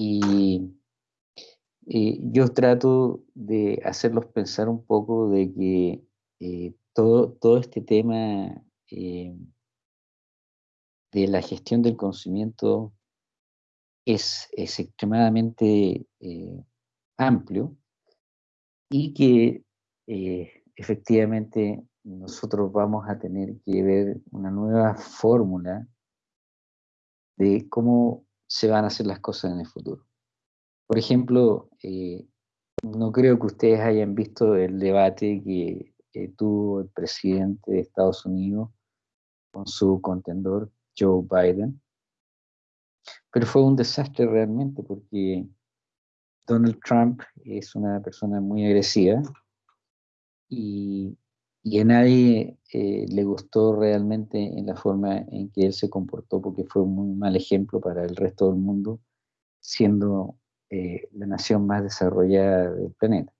y eh, yo trato de hacerlos pensar un poco de que eh, todo, todo este tema eh, de la gestión del conocimiento es, es extremadamente amplio y que efectivamente nosotros vamos a tener que ver una nueva fórmula de cómo se van a hacer las cosas en el futuro. Por ejemplo, eh, no creo que ustedes hayan visto el debate que tuvo el presidente de Estados Unidos con su contendor Joe Biden, pero fue un desastre realmente porque Donald Trump es una persona muy agresiva y, y a nadie eh, le gustó realmente en la forma en que él se comportó porque fue un muy mal ejemplo para el resto del mundo, siendo eh, la nación más desarrollada del planeta.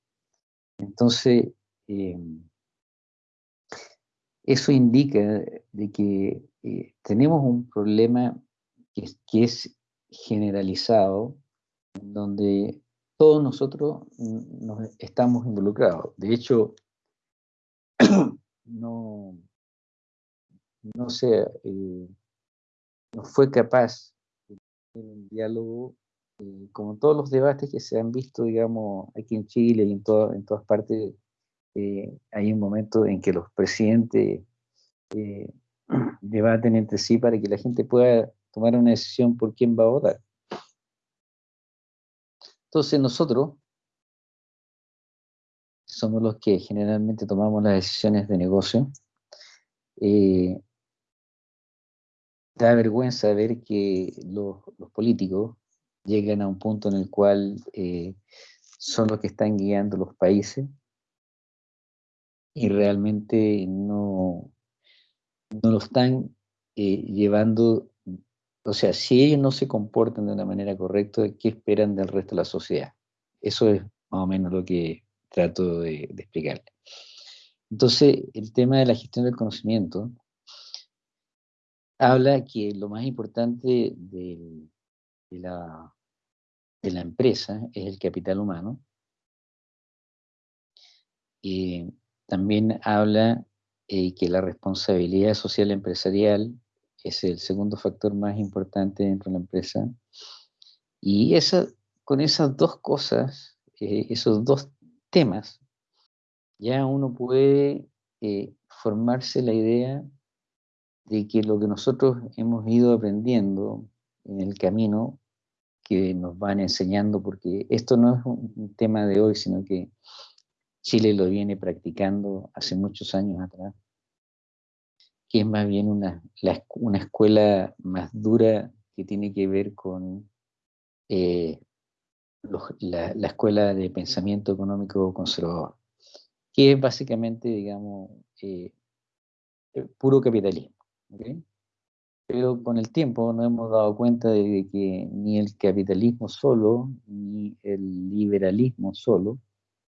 Entonces, em, eso indica de que eh, tenemos un problema que, que es generalizado, donde todos nosotros nos estamos involucrados. De hecho, no, no sé, eh, no fue capaz de tener un diálogo, eh, como todos los debates que se han visto, digamos, aquí en Chile y en, en todas partes, eh, hay un momento en que los presidentes debaten entre sí para que la gente pueda tomar una decisión por quién va a votar. Entonces nosotros somos los que generalmente tomamos las decisiones de negocio. Eh, da vergüenza ver que los, políticos llegan a un punto en el cual eh, son los que están guiando los países y realmente no, no lo están eh, llevando, o sea, si ellos no se comportan de una manera correcta, ¿qué esperan del resto de la sociedad? Eso es más o menos lo que trato de, explicarle. Entonces, el tema de la gestión del conocimiento habla que lo más importante de, la, de la empresa es el capital humano. Y también habla eh, que la responsabilidad social empresarial es el segundo factor más importante dentro de la empresa. Y esa, con esas dos cosas, eh, esos dos temas, ya uno puede eh, formarse la idea de que lo que nosotros hemos ido aprendiendo en el camino que nos van enseñando, porque esto no es un tema de hoy, sino que Chile lo viene practicando hace muchos años atrás, que es más bien una, una escuela más dura que tiene que ver con eh, la, escuela de pensamiento económico conservador, que es básicamente, digamos, eh, puro capitalismo. Pero con el tiempo nos hemos dado cuenta de que ni el capitalismo solo, ni el liberalismo solo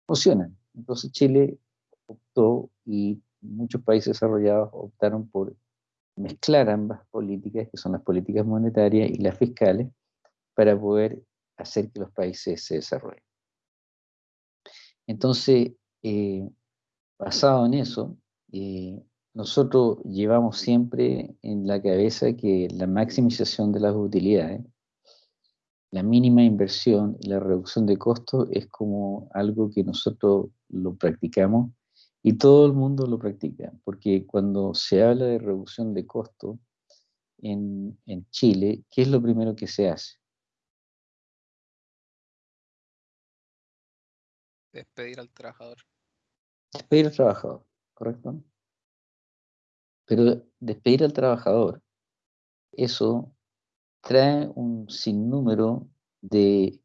funcionan. Entonces Chile optó y muchos países desarrollados optaron por mezclar ambas políticas, que son las políticas monetarias y las fiscales, para poder hacer que los países se desarrollen. Entonces, eh, basado en eso, eh, nosotros llevamos siempre en la cabeza que la maximización de las utilidades, la mínima inversión y la reducción de costos es como algo que nosotros lo practicamos y todo el mundo lo practica, porque cuando se habla de reducción de costos en Chile, ¿qué es lo primero que se hace? Despedir al trabajador. Despedir al trabajador, ¿correcto? Pero despedir al trabajador, eso trae un sinnúmero de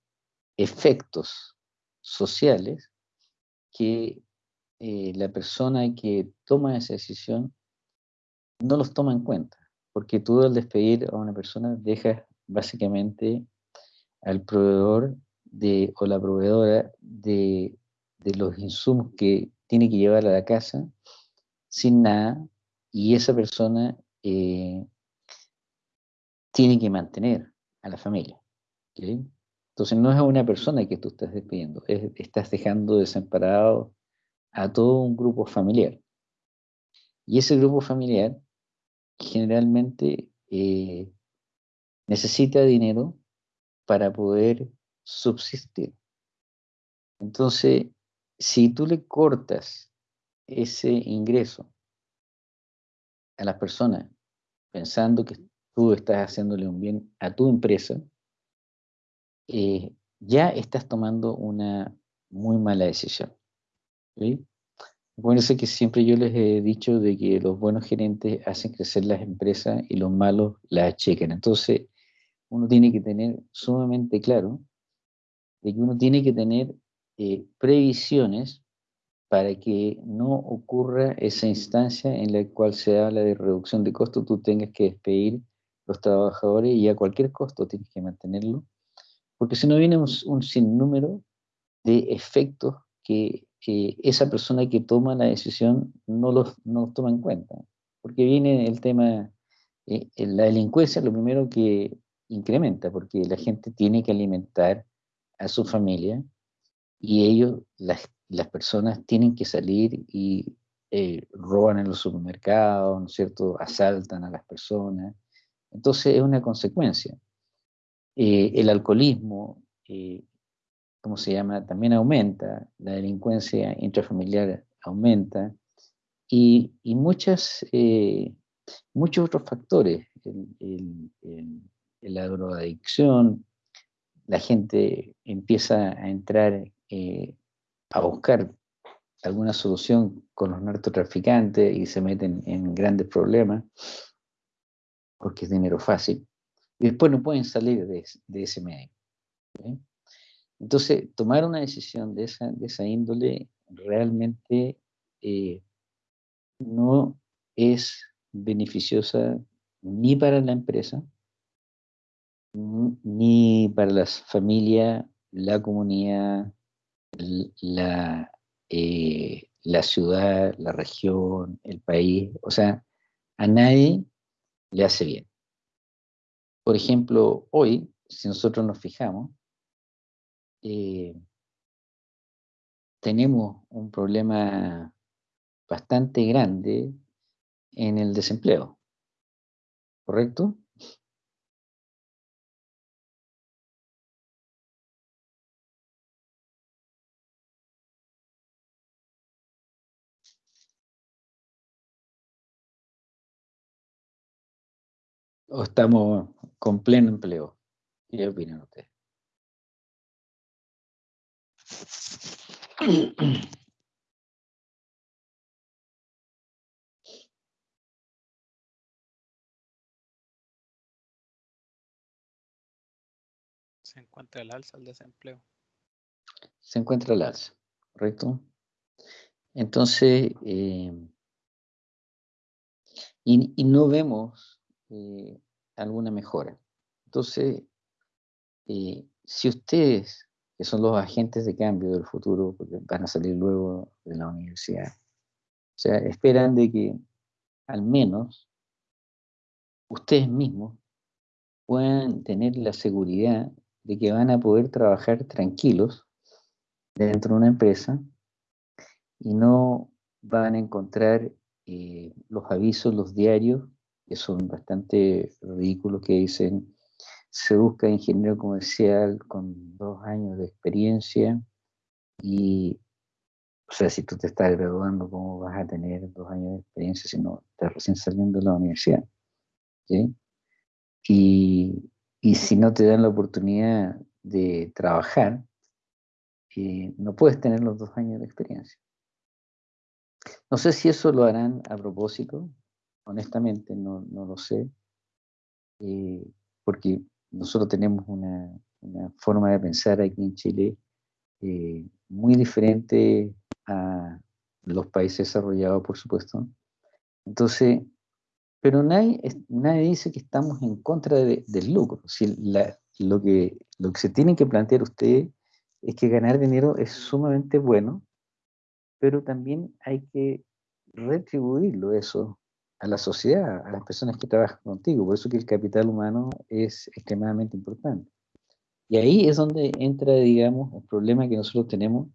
efectos sociales que eh, la persona que toma esa decisión no los toma en cuenta, porque tú al despedir a una persona dejas básicamente al proveedor de, o la proveedora de, los insumos que tiene que llevar a la casa sin nada y esa persona eh, tiene que mantener a la familia. Entonces no es a una persona que tú estás despidiendo, estás dejando desamparado a todo un grupo familiar. Y ese grupo familiar generalmente eh, necesita dinero para poder subsistir. Entonces, si tú le cortas ese ingreso a las personas pensando que tú estás haciéndole un bien a tu empresa, eh, ya estás tomando una muy mala decisión. ¿sí? Acuérdense que siempre yo les he dicho de que los buenos gerentes hacen crecer las empresas y los malos las achecan. Entonces, uno tiene que tener sumamente claro de que uno tiene que tener eh, previsiones para que no ocurra esa instancia en la cual se habla de reducción de costos, tú tengas que despedir los trabajadores y a cualquier costo tienes que mantenerlo porque si no viene un, sinnúmero de efectos que, esa persona que toma la decisión no los, no toma en cuenta. Porque viene el tema, eh, la delincuencia lo primero que incrementa, porque la gente tiene que alimentar a su familia y ellos, las, las personas, tienen que salir y eh, roban en los supermercados, ¿no es cierto? Asaltan a las personas. Entonces es una consecuencia. Eh, el alcoholismo, eh, ¿cómo se llama? También aumenta, la delincuencia intrafamiliar aumenta y, muchas, eh, muchos otros factores, la drogadicción, la gente empieza a entrar a buscar alguna solución con los narcotraficantes y se meten en grandes problemas porque es dinero fácil y después no pueden salir de, ese medio. Entonces, tomar una decisión de esa, de esa índole realmente eh, no es beneficiosa ni para la empresa, ni para las familias, la comunidad, la, eh, la ciudad, la región, el país. O sea, a nadie le hace bien. Por ejemplo, hoy, si nosotros nos fijamos, eh, tenemos un problema bastante grande en el desempleo, ¿correcto? ¿O estamos con pleno empleo? ¿Qué opinan ustedes? Se encuentra el alza el desempleo. Se encuentra el alza, ¿correcto? Entonces, eh, y, no vemos eh, alguna mejora. Entonces, eh, si ustedes, que son los agentes de cambio del futuro, porque van a salir luego de la universidad, o sea, esperan de que al menos ustedes mismos puedan tener la seguridad de que van a poder trabajar tranquilos dentro de una empresa y no van a encontrar eh, los avisos, los diarios que son bastante ridículos, que dicen, se busca ingeniero comercial con dos años de experiencia y, o sea, si tú te estás graduando, ¿cómo vas a tener dos años de experiencia si no estás recién saliendo de la universidad? Y, y si no te dan la oportunidad de trabajar, eh, no puedes tener los dos años de experiencia. No sé si eso lo harán a propósito, honestamente no, lo sé, eh, porque nosotros tenemos una, forma de pensar aquí en Chile eh, muy diferente a los países desarrollados, por supuesto. Entonces, pero nadie, nadie dice que estamos en contra del lucro. Si lo, que, lo que se tiene que plantear ustedes es que ganar dinero es sumamente bueno, pero también hay que retribuirlo eso a la sociedad, a las personas que trabajan contigo. Por eso que el capital humano es extremadamente importante. Y ahí es donde entra, digamos, el problema que nosotros tenemos,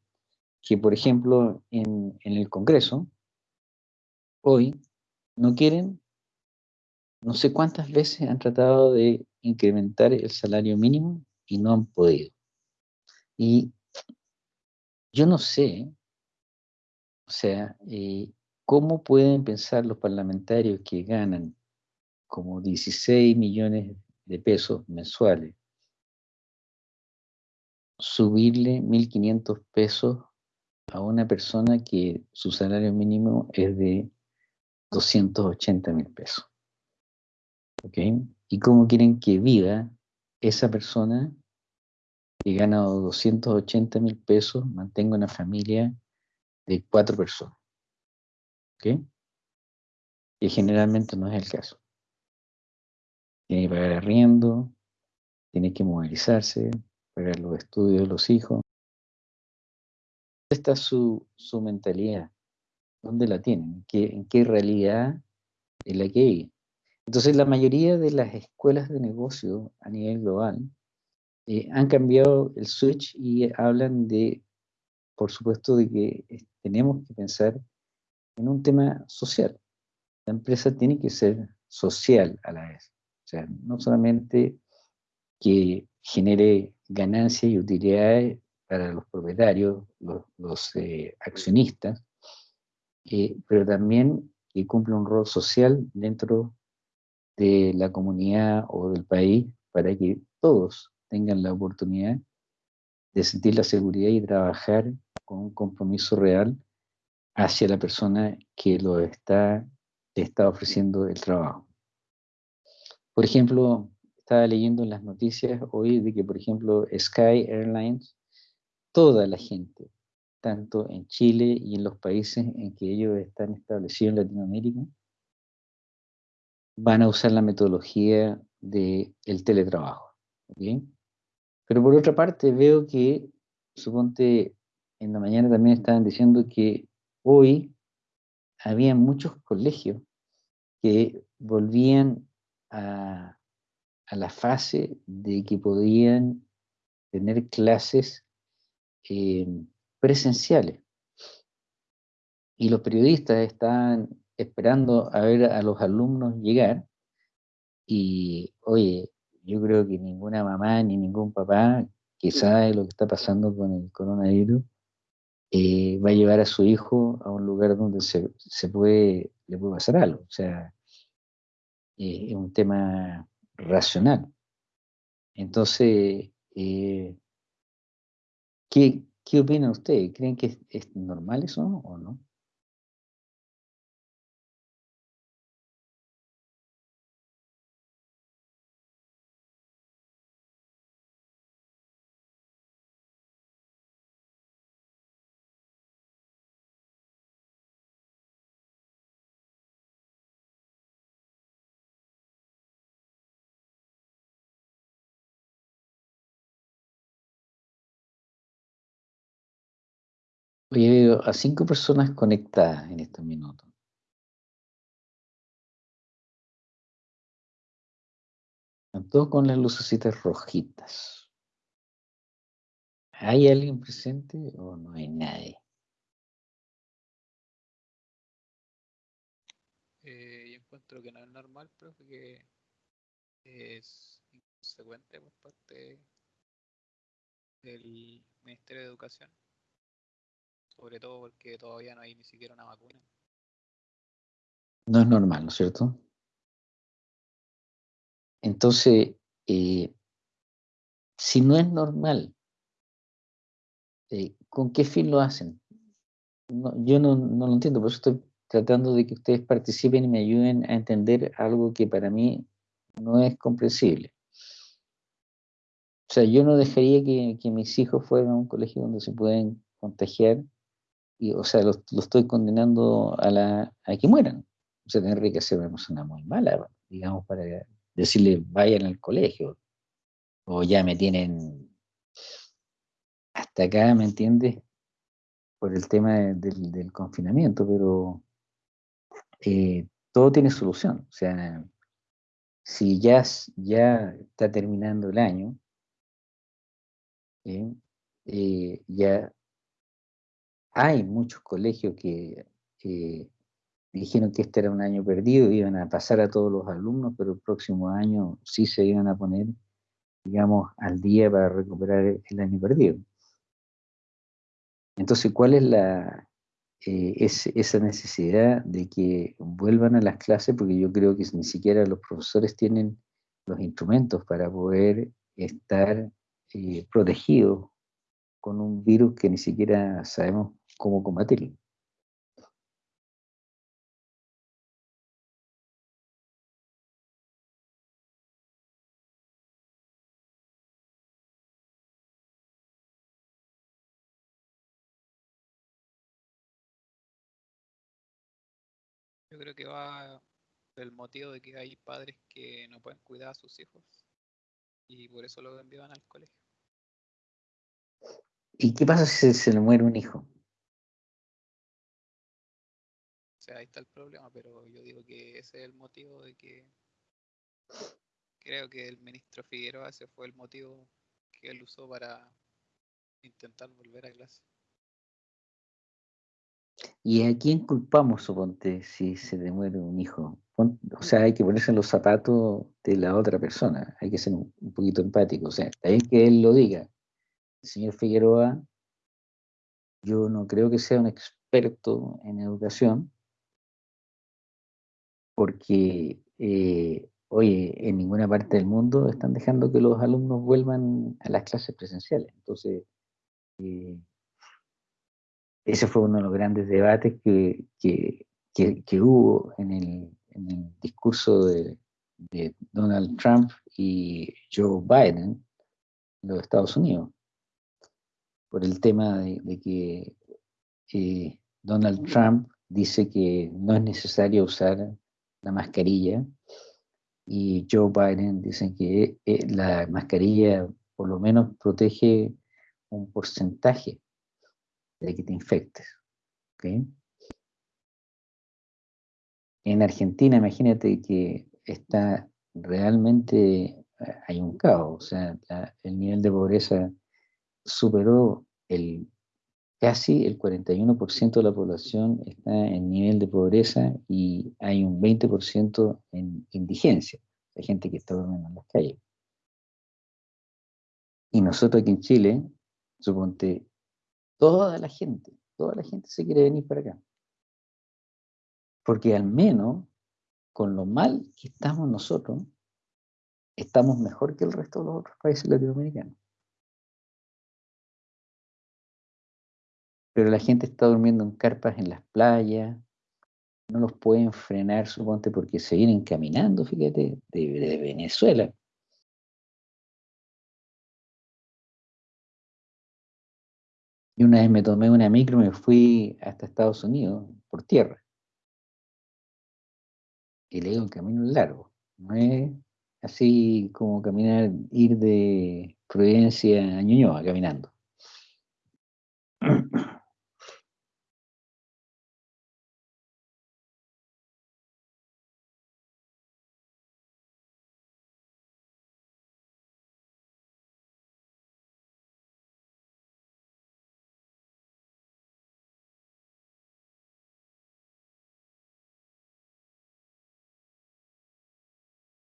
que por ejemplo en, en el Congreso, hoy no quieren, no sé cuántas veces han tratado de incrementar el salario mínimo y no han podido. Y yo no sé, o sea, eh, ¿cómo pueden pensar los parlamentarios que ganan como 16 millones de pesos mensuales, subirle 1.500 pesos a una persona que su salario mínimo es de 280 mil pesos? ¿Ok? ¿Y cómo quieren que viva esa persona que gana 280 mil pesos, mantenga una familia de cuatro personas? ¿Ok? Que generalmente no es el caso tiene que pagar arriendo, tiene que movilizarse, pagar los estudios de los hijos. ¿Dónde está su, su mentalidad? ¿Dónde la tienen? ¿En qué, realidad es la que hay? Entonces, la mayoría de las escuelas de negocio a nivel global eh, han cambiado el switch y hablan de, por supuesto, de que tenemos que pensar en un tema social. La empresa tiene que ser social a la vez. O sea, no solamente que genere ganancias y utilidades para los propietarios, los, eh, accionistas, eh, pero también que cumpla un rol social dentro de la comunidad o del país para que todos tengan la oportunidad de sentir la seguridad y trabajar con un compromiso real hacia la persona que lo está, está ofreciendo el trabajo. Por ejemplo, estaba leyendo en las noticias hoy de que, por ejemplo, Sky Airlines, toda la gente, tanto en Chile y en los países en que ellos están establecidos en Latinoamérica, van a usar la metodología del el teletrabajo. ¿bien? Pero por otra parte veo que, suponte, en la mañana también estaban diciendo que hoy había muchos colegios que volvían a, la fase de que podían tener clases eh, presenciales. Y los periodistas estaban esperando a ver a los alumnos llegar y, oye, yo creo que ninguna mamá ni ningún papá que sabe lo que está pasando con el coronavirus eh, va a llevar a su hijo a un lugar donde se, puede, le puede pasar algo. O sea, es un tema racional. Entonces, eh, ¿qué, ¿qué opina usted? ¿Creen que es, normal eso o no? Oye, veo a cinco personas conectadas en estos minutos. Están todos con las lucecitas rojitas. ¿Hay alguien presente o no hay nadie? Eh, yo encuentro que no es normal, pero que es inconsecuente por parte del Ministerio de Educación sobre todo porque todavía no hay ni siquiera una vacuna. No es normal, ¿no es cierto? Entonces, eh, si no es normal, eh, ¿con qué fin lo hacen? yo no, no, lo entiendo, por eso estoy tratando de que ustedes participen y me ayuden a entender algo que para mí no es comprensible. O sea, yo no dejaría que, que mis hijos fueran a un colegio donde se pueden contagiar y, o sea, lo, estoy condenando a, la, a que mueran. O sea, tendría que ser una persona muy mala, digamos, para decirle vayan al colegio. O ya me tienen hasta acá, ¿me entiendes? Por el tema del, confinamiento, pero eh, todo tiene solución. O sea, si ya, ya está terminando el año, eh, ya hay muchos colegios que dijeron que este era un año perdido, iban a pasar a todos los alumnos, pero el próximo año sí se iban a poner, digamos, al día para recuperar el año perdido. Entonces, ¿cuál es la, eh, esa necesidad de que vuelvan a las clases? Porque yo creo que ni siquiera los profesores tienen los instrumentos para poder estar eh, protegidos con un virus que ni siquiera sabemos cómo combatirlo. Yo creo que va el motivo de que hay padres que no pueden cuidar a sus hijos y por eso lo envían al colegio. ¿Y qué pasa si se le muere un hijo? Ahí está el problema, pero yo digo que ese es el motivo de que creo que el ministro Figueroa ese fue el motivo que él usó para intentar volver a clase. ¿Y a quién culpamos, suponte, si se le muere un hijo? o sea, hay que ponerse en los zapatos de la otra persona, hay que ser un, poquito empático. O sea, está bien que él lo diga. El señor Figueroa, yo no creo que sea un experto en educación, porque, eh, oye, en ninguna parte del mundo están dejando que los alumnos vuelvan a las clases presenciales. Entonces, eh, ese fue uno de los grandes debates que, hubo en el, discurso de, Donald Trump y Joe Biden en los Estados Unidos, por el tema de, que eh, Donald Trump dice que no es necesario usar la mascarilla y Joe Biden dice que eh, la mascarilla por lo menos protege un porcentaje de que te infectes. En Argentina, imagínate que está realmente, eh, hay un caos, o sea, el nivel de pobreza superó el casi el 41% de la población está en nivel de pobreza y hay un 20% en indigencia, hay gente que está durmiendo en las calles. Y nosotros aquí en Chile, suponte, Toda la gente, toda la gente se quiere venir para acá. Porque al menos, con lo mal que estamos nosotros, estamos mejor que el resto de los otros países latinoamericanos. Pero la gente está durmiendo en carpas en las playas, no los pueden frenar, suponte, porque se vienen caminando, fíjate, de Venezuela. Y una vez me tomé una micro y me fui hasta Estados Unidos por tierra. Y le digo, un camino largo. No es así como caminar, ir de Providencia a Ñuñoa caminando.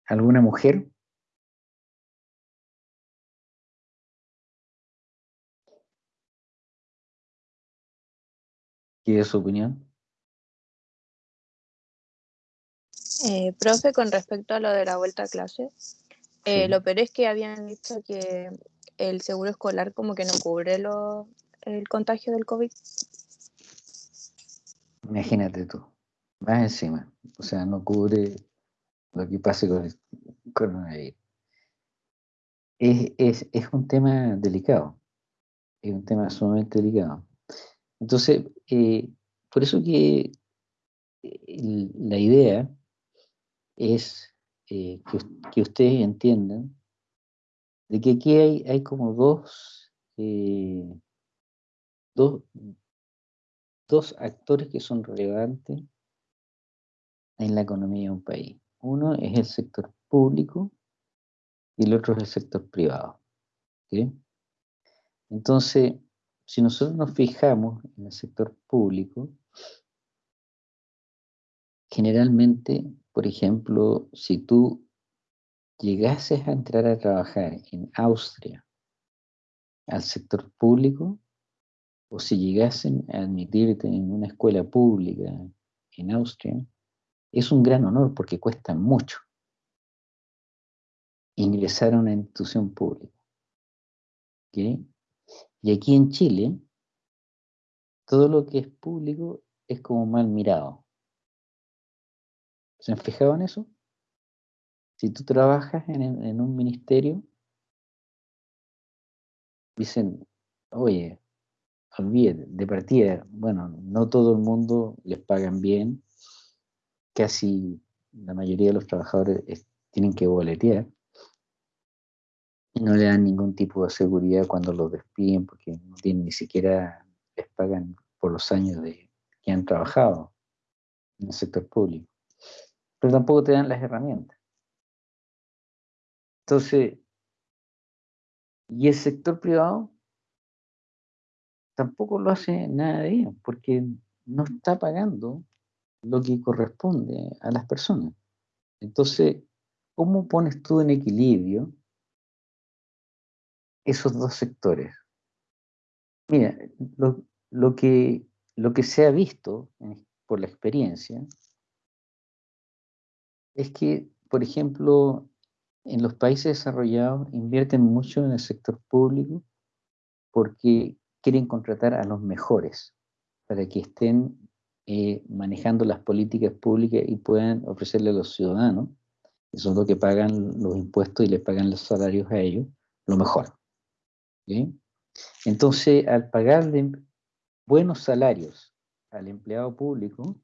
¿Alguna mujer? ¿Qué es su opinión? Eh, profe, con respecto a lo de la vuelta a clase, eh, lo peor es que habían dicho que el seguro escolar como que no cubre lo, el contagio del COVID. Imagínate tú, más encima, o sea, no cubre lo que pase con el coronavirus. Es, un tema delicado, es un tema sumamente delicado. Entonces, eh, por eso que eh, la idea es eh, que, ustedes entiendan de que aquí hay, hay como dos, dos, dos actores que son relevantes en la economía de un país. Uno es el sector público y el otro es el sector privado. Entonces, si nosotros nos fijamos en el sector público, generalmente, por ejemplo, si tú llegases a entrar a trabajar en Austria al sector público, o si llegasen a admitirte en una escuela pública en Austria, es un gran honor porque cuesta mucho ingresar a una institución pública. Y aquí en Chile, todo lo que es público es como mal mirado. ¿Se han fijado en eso? Si tú trabajas en, un ministerio, dicen, oye, olvídate, de partida, bueno, no todo el mundo les pagan bien, casi la mayoría de los trabajadores tienen que boletear, y no le dan ningún tipo de seguridad cuando los despiden porque ni siquiera les pagan por los años de, que han trabajado en el sector público. Pero tampoco te dan las herramientas. Entonces, y el sector privado tampoco lo hace nada de bien, porque no está pagando lo que corresponde a las personas. Entonces, ¿cómo pones tú en equilibrio esos dos sectores. Mira, lo, que, lo que se ha visto por la experiencia es que, por ejemplo, en los países desarrollados invierten mucho en el sector público porque quieren contratar a los mejores para que estén eh, manejando las políticas públicas y puedan ofrecerle a los ciudadanos, que son los que pagan los impuestos y le pagan los salarios a ellos, lo mejor. Entonces, al pagarle buenos salarios al empleado público,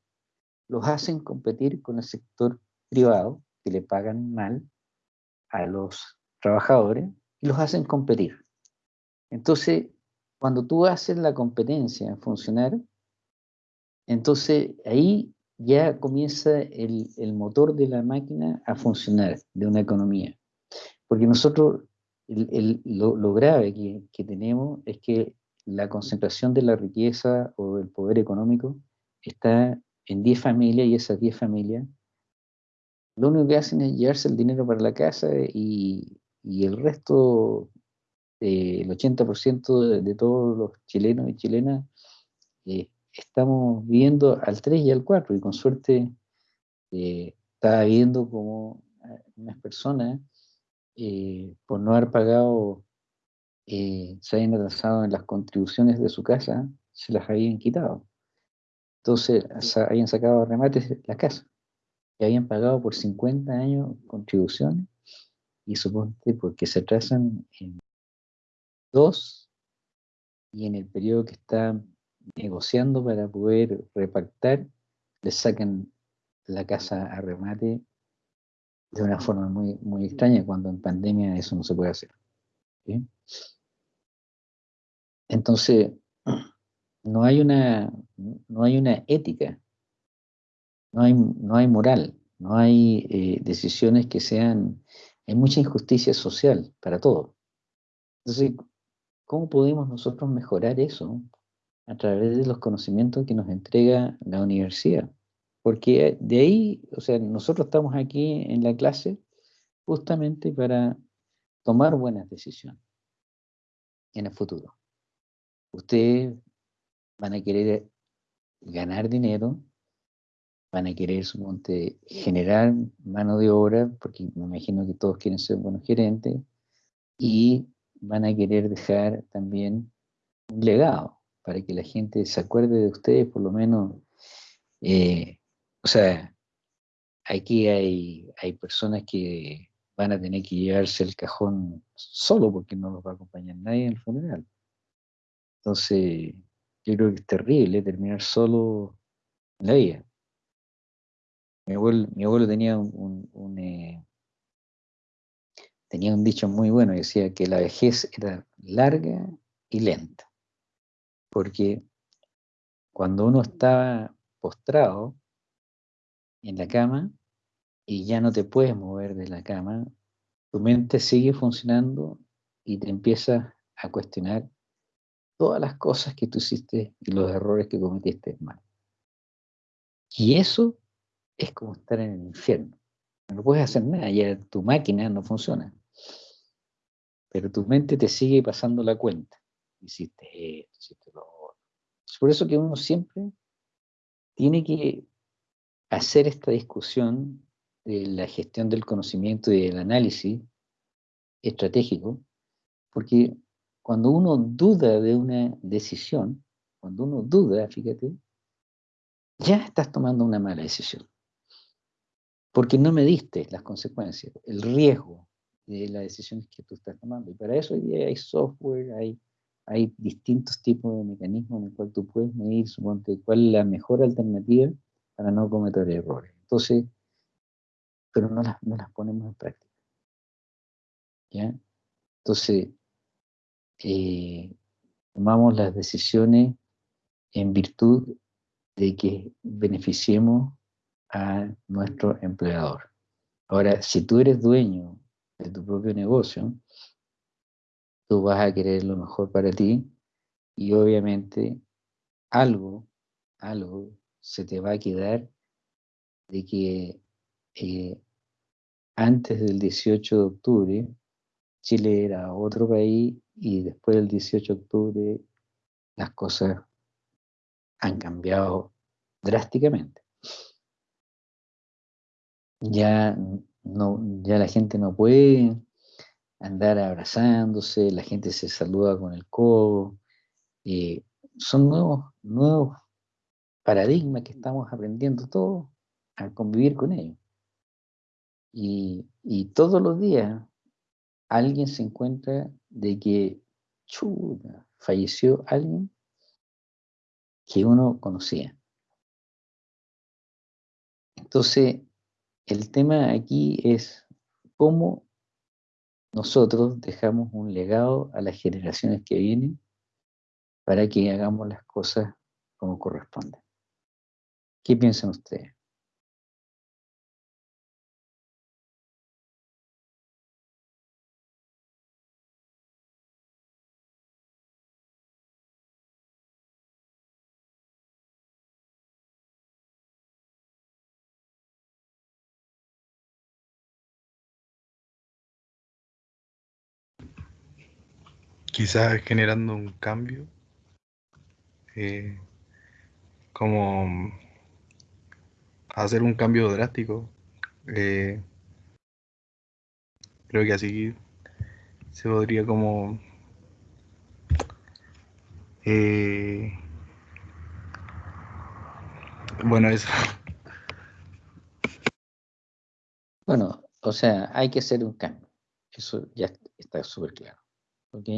los hacen competir con el sector privado, que le pagan mal a los trabajadores, y los hacen competir. Entonces, cuando tú haces la competencia funcionar, entonces ahí ya comienza el, el, motor de la máquina a funcionar de una economía. Porque nosotros lo, grave que, tenemos es que la concentración de la riqueza o del poder económico está en 10 familias y esas 10 familias lo único que hacen es llevarse el dinero para la casa y, el resto, el 80% de, todos los chilenos y chilenas, eh, estamos viviendo al 3 y al 4 y con suerte eh, está viendo como unas personas eh, por no haber pagado, eh, se habían atrasado en las contribuciones de su casa, se las habían quitado. Entonces habían sacado remates la casa, que habían pagado por 50 años contribuciones, y suponte porque se atrasan en dos, y en el periodo que están negociando para poder repactar, le sacan la casa a remate de una forma muy, muy extraña cuando en pandemia eso no se puede hacer. Entonces, no hay una, no hay una ética, no hay, no hay moral, no hay eh, decisiones que sean, hay mucha injusticia social para todo. Entonces, ¿cómo podemos nosotros mejorar eso? A través de los conocimientos que nos entrega la universidad. Porque de ahí, o sea, nosotros estamos aquí en la clase justamente para tomar buenas decisiones en el futuro. Ustedes van a querer ganar dinero, van a querer generar mano de obra, porque me imagino que todos quieren ser buenos gerentes, y van a querer dejar también un legado para que la gente se acuerde de ustedes, por lo menos eh, o sea, aquí hay, hay personas que van a tener que llevarse el cajón solo porque no los va a acompañar nadie en el funeral. Entonces, yo creo que es terrible terminar solo en la vida. Mi abuelo, tenía un, eh, tenía un dicho muy bueno, decía que la vejez era larga y lenta, porque cuando uno está postrado, en la cama y ya no te puedes mover de la cama, tu mente sigue funcionando y te empieza a cuestionar todas las cosas que tú hiciste y los errores que cometiste mal. Y eso es como estar en el infierno. No puedes hacer nada, ya tu máquina no funciona. Pero tu mente te sigue pasando la cuenta. Hiciste esto, hiciste lo otro. Es por eso que uno siempre tiene que hacer esta discusión de la gestión del conocimiento y del análisis estratégico, porque cuando uno duda de una decisión, cuando uno duda, fíjate, ya estás tomando una mala decisión. Porque no me diste las consecuencias, el riesgo de las decisiones que tú estás tomando. Y para eso hay software, hay, hay distintos tipos de mecanismos en el cual tú puedes medir, suponte, cuál es la mejor alternativa para no cometer errores. Entonces, pero no las, no las ponemos en práctica. ¿Ya? Entonces, eh, tomamos las decisiones en virtud de que beneficiemos a nuestro empleador. Ahora, si tú eres dueño de tu propio negocio, tú vas a querer lo mejor para ti y obviamente algo, algo se te va a quedar de que eh, antes del 18 de octubre Chile era otro país y después del 18 de octubre las cosas han cambiado drásticamente. Ya, no, ya la gente no puede andar abrazándose, la gente se saluda con el codo. Eh, son nuevos, nuevos paradigmas que estamos aprendiendo todos a convivir con ellos. Y, y todos los días alguien se encuentra de que falleció alguien que uno conocía. Entonces, el tema aquí es cómo nosotros dejamos un legado a las generaciones que vienen para que hagamos las cosas como corresponde. ¿Qué piensan ustedes? Quizás generando un cambio, eh, como hacer un cambio drástico. Eh, creo que así se podría como eh, bueno eso bueno o sea hay que hacer un cambio eso ya está súper claro ¿ok?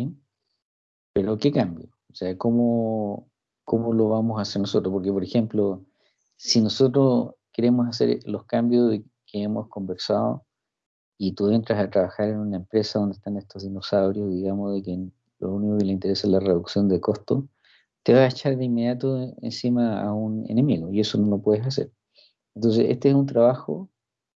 Pero ¿qué cambio? O sea, ¿cómo, ¿cómo lo vamos a hacer nosotros? Porque, por ejemplo, si nosotros queremos hacer los cambios que hemos conversado y tú entras a trabajar en una empresa donde están estos dinosaurios, digamos, de que lo único que le interesa es la reducción de costos, te vas a echar de inmediato encima a un enemigo y eso no lo puedes hacer. Entonces, este es un trabajo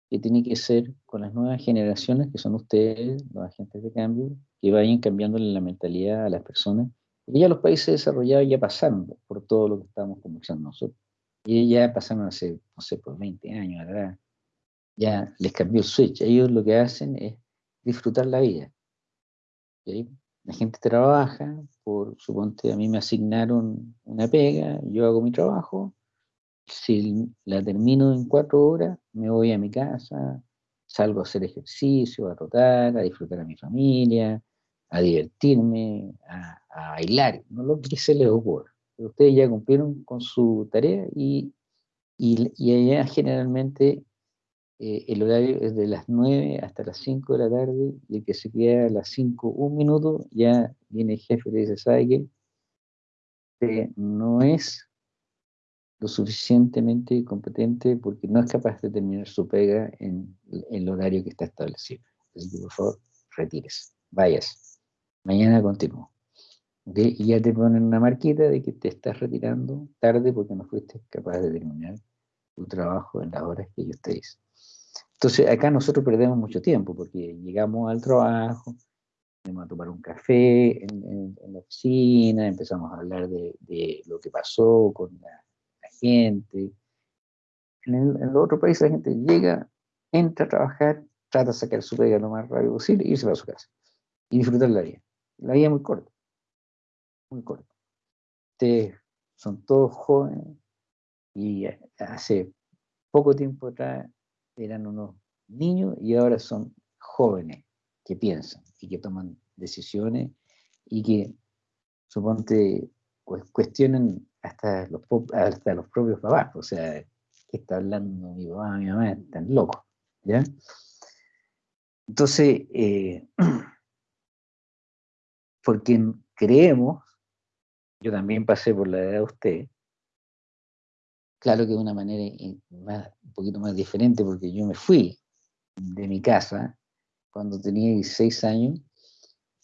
que tiene que ser con las nuevas generaciones, que son ustedes, los agentes de cambio, que vayan cambiándole la mentalidad a las personas. Porque ya los países desarrollados ya pasaron por todo lo que estábamos conversando nosotros. Y ya pasaron hace, no sé, por 20 años atrás. Ya les cambió el switch. Ellos lo que hacen es disfrutar la vida. La gente trabaja, por suponte, a mí me asignaron una pega, yo hago mi trabajo, si la termino en cuatro horas, me voy a mi casa, salgo a hacer ejercicio, a rotar, a disfrutar a mi familia, a divertirme, a, bailar, no lo que se les ocurra. Ustedes ya cumplieron con su tarea y, y, allá generalmente eh, el horario es de las 9 hasta las 5 de la tarde y el que se queda a las 5, un minuto, ya viene el jefe y le dice, ¿sabe qué? no es lo suficientemente competente porque no es capaz de terminar su pega en, el horario que está establecido. Así que por favor, retires, vayas. Mañana continúo. Y ya te ponen una marquita de que te estás retirando tarde porque no fuiste capaz de terminar tu trabajo en las horas que ellos te dicen. Entonces acá nosotros perdemos mucho tiempo porque llegamos al trabajo, a tomar un café en, la oficina, empezamos a hablar de, lo que pasó con la, gente. En, el, países la gente llega, entra a trabajar, trata de sacar su pega lo más rápido posible y irse para su casa. Y disfrutar la vida. La vida es muy corta. Muy corta. Ustedes son todos jóvenes y hace poco tiempo atrás eran unos niños y ahora son jóvenes que piensan y que toman decisiones y que, suponte, cuestionan hasta los, hasta los propios papás. O sea, ¿qué está hablando mi papá, mi mamá? Están locos. ¿Ya? Entonces, eh, porque creemos, yo también pasé por la edad de usted, claro que de una manera un poquito más diferente, porque yo me fui de mi casa cuando tenía 16 años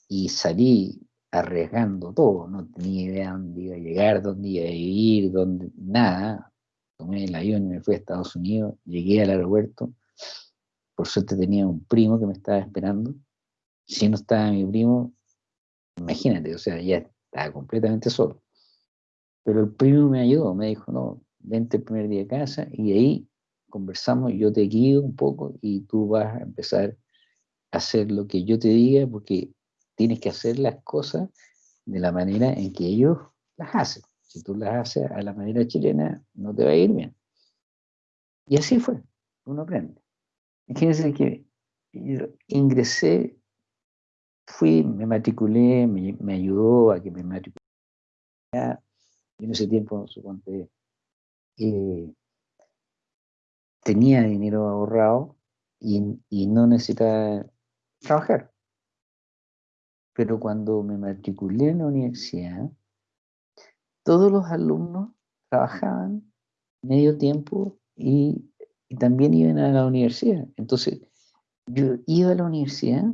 y salí arriesgando todo, no tenía idea dónde iba a llegar, dónde iba a vivir, dónde, nada. Tomé el avión y me fui a Estados Unidos, llegué al aeropuerto, por suerte tenía un primo que me estaba esperando, si no estaba mi primo, imagínate, o sea, ya estaba completamente solo. Pero el primo me ayudó, me dijo, no, vente el primer día a casa y ahí conversamos, yo te guío un poco y tú vas a empezar a hacer lo que yo te diga porque tienes que hacer las cosas de la manera en que ellos las hacen. Si tú las haces a la manera chilena, no te va a ir bien. Y así fue, uno aprende. Imagínense que yo ingresé, fui, me matriculé, me, ayudó a que me matriculara. Y en ese tiempo, suponte, eh, tenía dinero ahorrado y, y no necesitaba trabajar. Pero cuando me matriculé en la universidad, todos los alumnos trabajaban medio tiempo y, también iban a la universidad. Entonces, yo iba a la universidad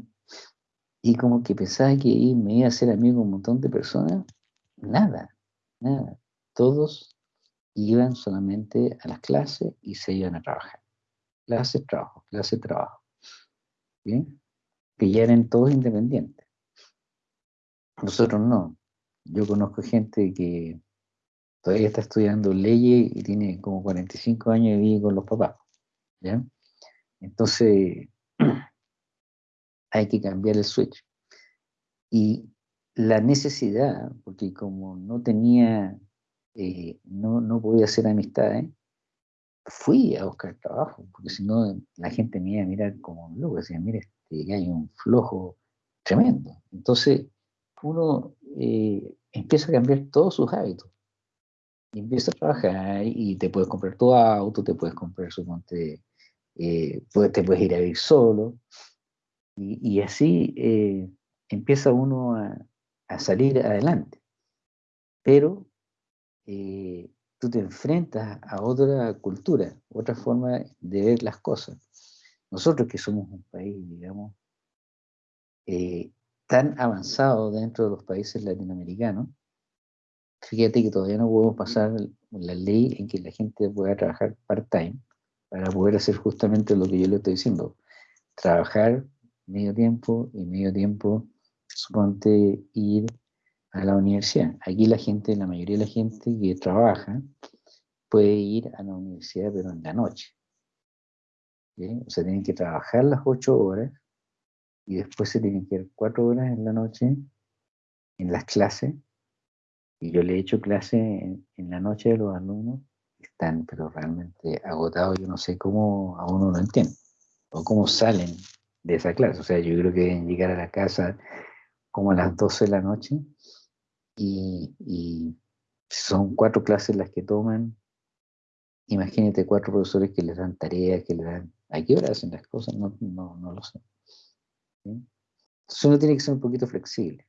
y como que pensaba que me iba a hacer amigo un montón de personas. Nada, nada. Todos iban solamente a las clases y se iban a trabajar. Clase, trabajo, clase, trabajo. ¿Bien? Que ya eran todos independientes. Nosotros no. Yo conozco gente que todavía está estudiando leyes y tiene como 45 años y vive con los papás. ¿ya? Entonces, hay que cambiar el switch. Y la necesidad, porque como no tenía, eh, no, no podía hacer amistades, fui a buscar trabajo, porque si no la gente me iba a mirar como loco, decía, mire, este hay un flojo tremendo. Entonces, uno eh, empieza a cambiar todos sus hábitos. Y empieza a trabajar y te puedes comprar tu auto, te puedes comprar, su eh, te puedes ir a vivir solo. Y, así eh, empieza uno a, salir adelante. Pero eh, tú te enfrentas a otra cultura, otra forma de ver las cosas. Nosotros que somos un país, digamos, tan avanzado dentro de los países latinoamericanos, fíjate que todavía no podemos pasar la ley en que la gente pueda trabajar part-time para poder hacer justamente lo que yo le estoy diciendo. Trabajar medio tiempo y medio tiempo, suponte ir a la universidad. Aquí la gente, la mayoría de la gente que trabaja, puede ir a la universidad, pero en la noche. O sea, tienen que trabajar las ocho horas y después se tienen que ir cuatro horas en la noche en las clases. Y yo le he hecho clase en, la noche de los alumnos, están pero realmente agotados, yo no sé cómo a uno no entiende, o cómo salen de esa clase. O sea, yo creo que deben llegar a la casa como a las 12 de la noche y, son cuatro clases las que toman. Imagínate cuatro profesores que les dan tareas, que les dan... ¿A qué hora hacen las cosas? No, no, lo sé. Entonces uno tiene que ser un poquito flexible,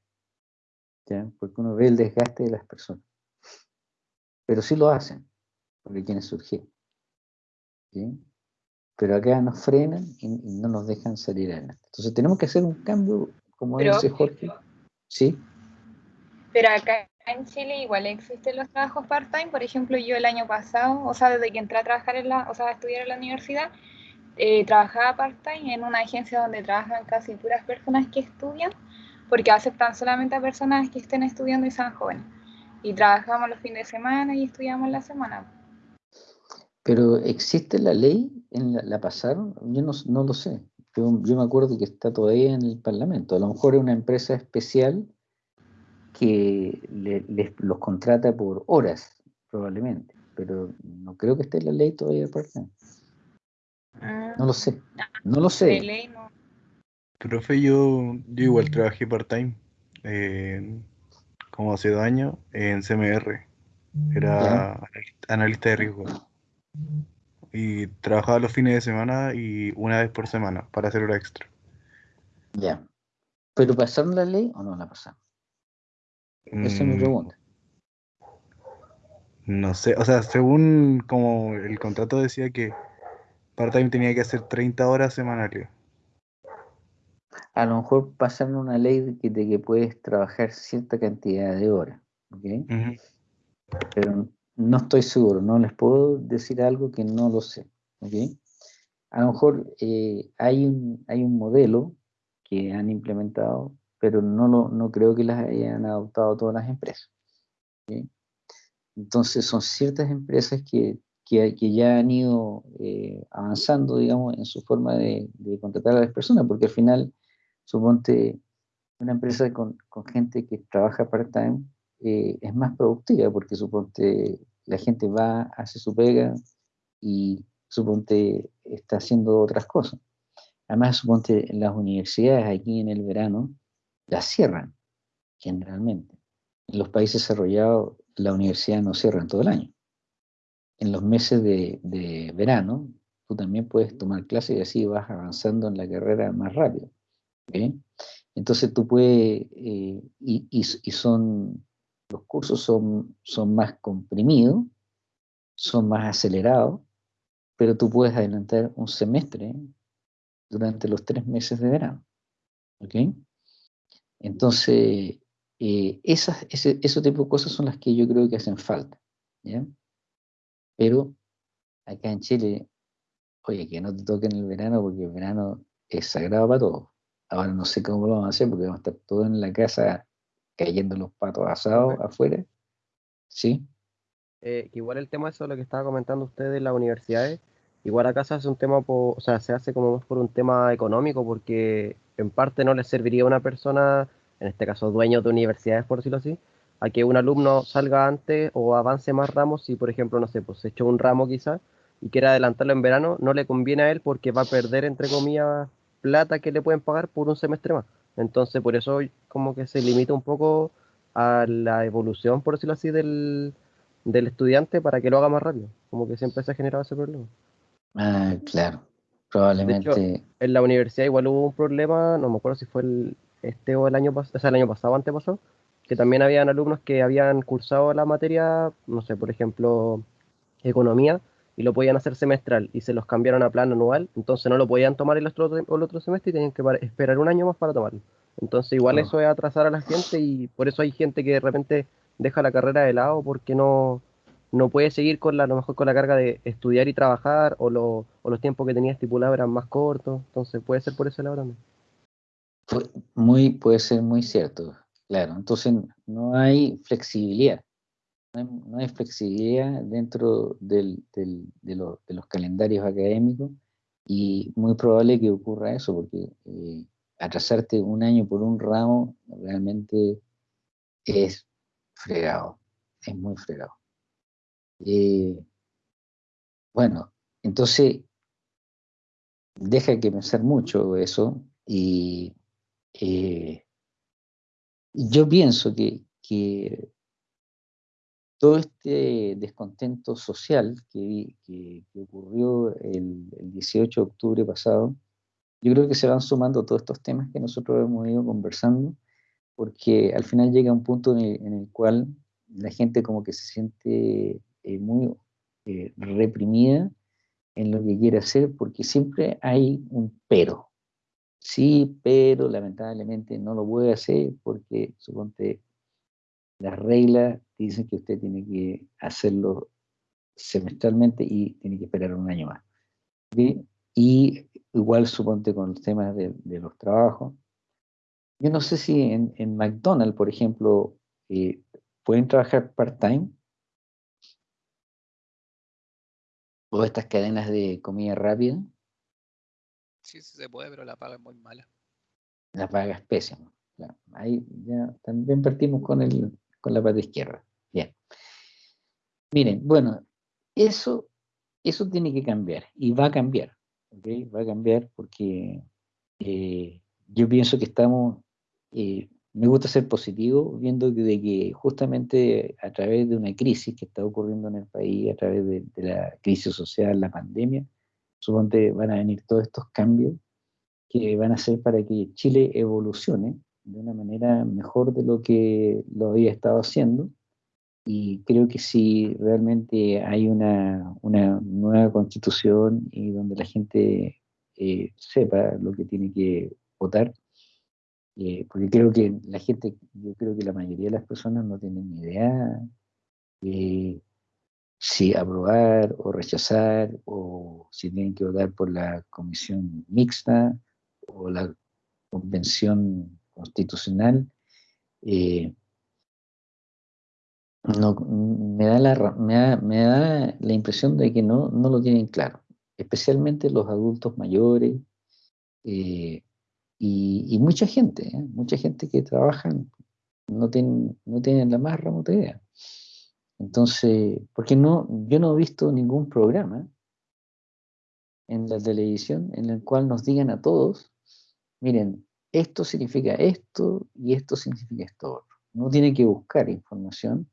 porque uno ve el desgaste de las personas. Pero sí lo hacen, porque quieren surgir. Pero acá nos frenan y, no nos dejan salir adelante. Entonces tenemos que hacer un cambio, como dice Jorge. ¿Sí? Pero acá en Chile igual existen los trabajos part-time. Por ejemplo, yo el año pasado, o sea, desde que entré a trabajar en la, o sea, a estudiar en la universidad, eh, trabajaba part-time en una agencia donde trabajan casi puras personas que estudian, porque aceptan solamente a personas que estén estudiando y sean jóvenes. Y trabajamos los fines de semana y estudiamos la semana. Pero ¿existe la ley? ¿En la, pasaron? Yo no, lo sé. Yo, me acuerdo que está todavía en el Parlamento. A lo mejor es una empresa especial que les, los contrata por horas, probablemente. Pero no creo que esté en la ley todavía parte. Ah. no lo sé. No lo sé. Profe, yo, yo igual trabajé part-time, como hace dos años, en CMR. Era analista de riesgo. Y trabajaba los fines de semana y una vez por semana para hacer hora extra. Ya. ¿Pero pasaron la ley o no la pasaron? Esa es mi mm. pregunta. No sé, o sea, según como el contrato decía que part-time tenía que hacer 30 horas semanales. A lo mejor pasaron una ley de que, de que puedes trabajar cierta cantidad de horas, ¿ok? Pero no estoy seguro, no les puedo decir algo que no lo sé. A lo mejor eh, hay, un, hay un modelo que han implementado, pero no, lo, no creo que las hayan adoptado todas las empresas. Entonces son ciertas empresas que, que, ya han ido eh, avanzando, digamos, en su forma de, contratar a las personas, porque al final, suponte, una empresa con, con gente que trabaja part-time eh, es más productiva, porque suponte la gente va, hace su pega y suponte está haciendo otras cosas. Además, suponte las universidades aquí en el verano las cierran generalmente. En los países desarrollados la universidad no cierra todo el año. En los meses de, verano tú también puedes tomar clases y así vas avanzando en la carrera más rápido. Entonces tú puedes, eh, y, y, son los cursos son, son más comprimidos, son más acelerados, pero tú puedes adelantar un semestre durante los tres meses de verano. ¿Ok? Entonces, eh, esas, ese, tipo de cosas son las que yo creo que hacen falta. ¿ya? Pero acá en Chile, oye, que no te toquen el verano porque el verano es sagrado para todos. Ahora no sé cómo lo vamos a hacer porque vamos a estar todos en la casa cayendo los patos asados afuera. ¿Sí? Eh, igual el tema eso, lo que estaba comentando usted de las universidades, igual acá se hace un tema, o sea, se hace como más por un tema económico, porque en parte no le serviría a una persona, en este caso dueño de universidades, por decirlo así, a que un alumno salga antes o avance más ramos si, por ejemplo, no sé, pues se echó un ramo quizás y quiere adelantarlo en verano, no le conviene a él porque va a perder, entre comillas, plata que le pueden pagar por un semestre más. Entonces, por eso como que se limita un poco a la evolución, por decirlo así, del, estudiante para que lo haga más rápido. Como que siempre se ha generado ese problema. Ah, claro. Probablemente. en la universidad igual hubo un problema, no me acuerdo si fue el, este o el año pasado, o sea, el año pasado, antepasado, que también habían alumnos que habían cursado la materia, no sé, por ejemplo, economía, y lo podían hacer semestral y se los cambiaron a plan anual, entonces no lo podían tomar el otro, el otro semestre y tenían que esperar un año más para tomarlo. Entonces igual eso es atrasar a la gente y por eso hay gente que de repente deja la carrera de lado porque no, no puede seguir con la, a lo mejor con la carga de estudiar y trabajar o, lo, o los tiempos que tenía estipulados eran más cortos, entonces puede ser por ese lado también. Muy, puede ser muy cierto, claro. Entonces no hay flexibilidad no hay, flexibilidad dentro de, los calendarios académicos y muy probable que ocurra eso, porque eh, atrasarte un año por un ramo realmente es fregado, es muy fregado. Eh, bueno, entonces deja que pensar mucho eso y eh, yo pienso que todo este descontento social que, ocurrió el, 18 de octubre pasado, yo creo que se van sumando todos estos temas que nosotros hemos ido conversando, porque al final llega un punto en el, cual la gente como que se siente eh, muy eh, reprimida en lo que quiere hacer, porque siempre hay un pero. Sí, pero lamentablemente no lo puede hacer porque, suponte, las reglas dicen que usted tiene que hacerlo semestralmente y tiene que esperar un año más. Y igual suponte con los temas de, los trabajos, yo no sé si en, en McDonald's, por ejemplo, eh, pueden trabajar part-time. O estas cadenas de comida rápida. Sí, sí se puede, pero la paga es muy mala. La paga es pésima. Ahí ya también partimos con, el, con la parte izquierda. Bien. Miren, bueno, eso, eso tiene que cambiar y va a cambiar. Va a cambiar porque eh, yo pienso que estamos, eh, me gusta ser positivo, viendo que, de que justamente a través de una crisis que está ocurriendo en el país, a través de, la crisis social, la pandemia, suponte van a venir todos estos cambios que van a ser para que Chile evolucione de una manera mejor de lo que lo había estado haciendo. Y creo que si realmente hay una, una nueva constitución y donde la gente eh, sepa lo que tiene que votar, eh, porque creo que la gente, yo creo que la mayoría de las personas no tienen ni idea de si aprobar o rechazar, o si tienen que votar por la comisión mixta o la convención constitucional. No, me, da la, me, da, la impresión de que no, no lo tienen claro, especialmente los adultos mayores, eh, y, mucha gente, ¿eh? mucha gente que trabaja no tienen, no tienen la más remota idea. Entonces, porque no, yo no he visto ningún programa en la televisión en el cual nos digan a todos, miren, esto significa esto y esto significa esto. No tiene que buscar información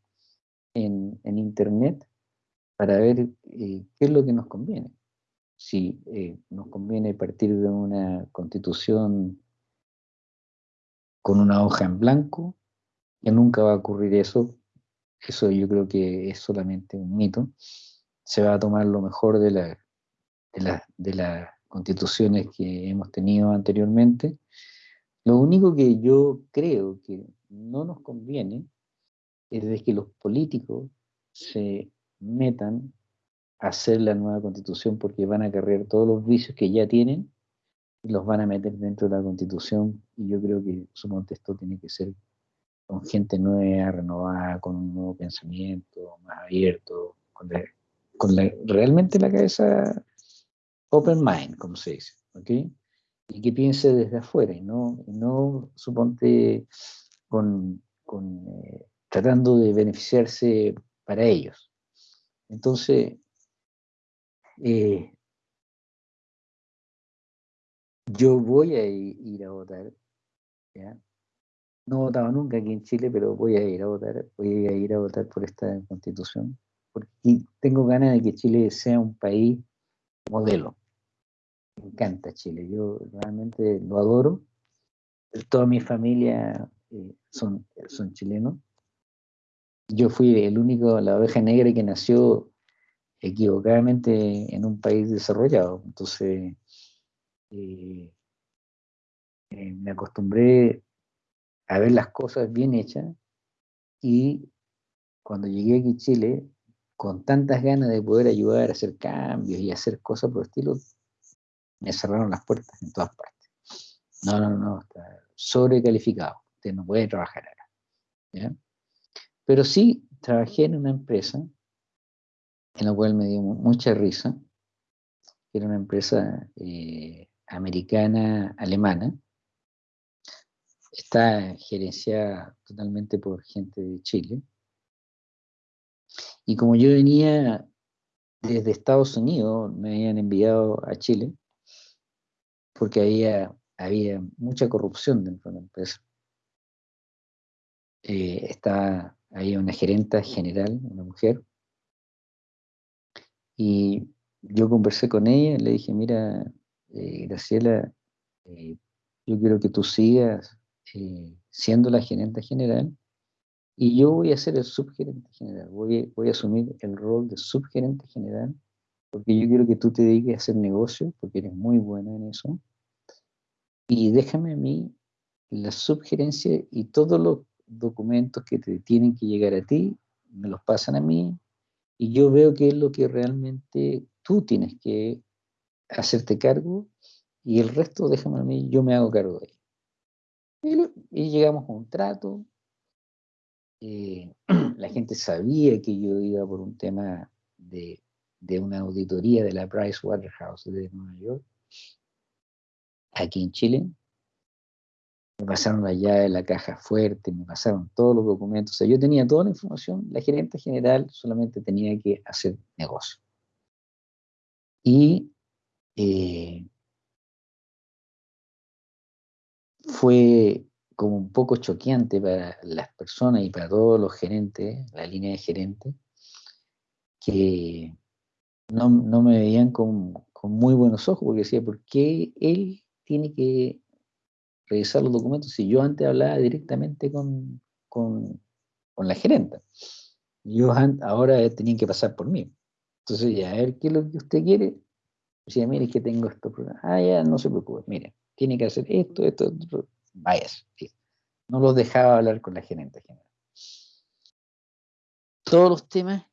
en, internet para ver eh, qué es lo que nos conviene si eh, nos conviene partir de una constitución con una hoja en blanco, que nunca va a ocurrir eso, eso yo creo que es solamente un mito, se va a tomar lo mejor de, la, de, las constituciones que hemos tenido anteriormente. Lo único que yo creo que no nos conviene es de que los políticos se metan hacer la nueva constitución porque van a cargar todos los vicios que ya tienen y los van a meter dentro de la constitución y yo creo que su contexto tiene que ser con gente nueva, renovada, con un nuevo pensamiento, más abierto, con, realmente la cabeza open mind, como se dice, ¿ok? Y que piense desde afuera y no, no suponte con, eh, tratando de beneficiarse para ellos. Entonces, eh, yo voy a ir a votar. No he votado nunca aquí en Chile, pero voy a ir a votar. Voy a ir a votar por esta constitución. Porque tengo ganas de que Chile sea un país modelo. Me encanta Chile. Yo realmente lo adoro. Toda mi familia eh, son, son chilenos. Yo fui el único, la oveja negra que nació equivocadamente en un país desarrollado. Entonces, eh, eh, me acostumbré a ver las cosas bien hechas y cuando llegué aquí a Chile, con tantas ganas de poder ayudar a hacer cambios y hacer cosas por el estilo, me cerraron las puertas en todas partes. No, no, no, está sobrecalificado, usted no puede trabajar ahora. Pero sí trabajé en una empresa en la cual me dio mucha risa, era una empresa eh, americana, alemana, está gerenciada totalmente por gente de Chile. Y como yo venía desde Estados Unidos, me habían enviado a Chile, porque había, había mucha corrupción dentro de la empresa. Eh, había una gerenta general, una mujer, y yo conversé con ella, le dije, mira, eh, Graciela, eh, yo quiero que tú sigas eh, siendo la gerente general y yo voy a ser el subgerente general, voy, voy a asumir el rol de subgerente general porque yo quiero que tú te dediques a hacer negocio, porque eres muy buena en eso, y déjame a mí la subgerencia y todos los documentos que te tienen que llegar a ti, me los pasan a mí, y yo veo que es lo que realmente tú tienes que hacerte cargo y el resto déjame a mí, yo me hago cargo de ello. Y, llegamos a un trato. Eh, la gente sabía que yo iba por un tema de, de una auditoría de la Price Waterhouse de Nueva York, aquí en Chile. Me pasaron la llave de la caja fuerte, me pasaron todos los documentos. O sea, yo tenía toda la información, la gerente general solamente tenía que hacer negocio. Y eh, fue como un poco choqueante para las personas y para todos los gerentes, la línea de gerentes, que no, me veían con, con, muy buenos ojos, porque decía, ¿por qué él tiene que revisar los documentos si yo antes hablaba directamente con, con, con la gerenta? Yo ahora tenía que pasar por mí. Entonces, ya, a ver qué es lo que usted quiere. Decía, mire, que tengo esto. Ah, ya, no se preocupe, mire, tiene que hacer esto, esto, esto. Vaya, no los dejaba hablar con la gerente general. Todos los temas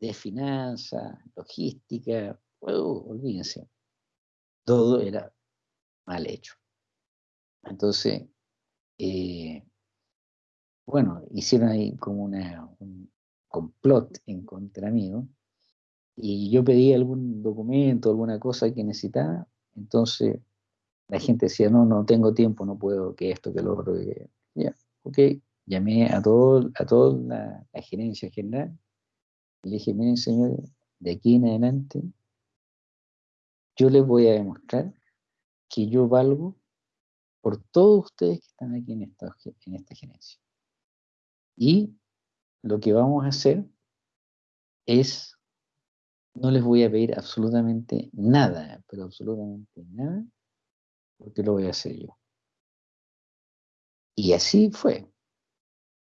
de finanzas, logística, olvídense, todo era mal hecho. Entonces, eh, bueno, hicieron ahí como una, un complot en contra mío, y yo pedí algún documento, alguna cosa que necesitaba, entonces la gente decía, no, no tengo tiempo, no puedo, que esto, que lo otro, ya, ok, llamé a todo, a toda la, la gerencia general, y le dije, miren señor, de aquí en adelante, yo les voy a demostrar que yo valgo por todos ustedes que están aquí en esta, en esta gerencia. Y lo que vamos a hacer es no les voy a pedir absolutamente nada, pero absolutamente nada, porque lo voy a hacer yo. Y así fue.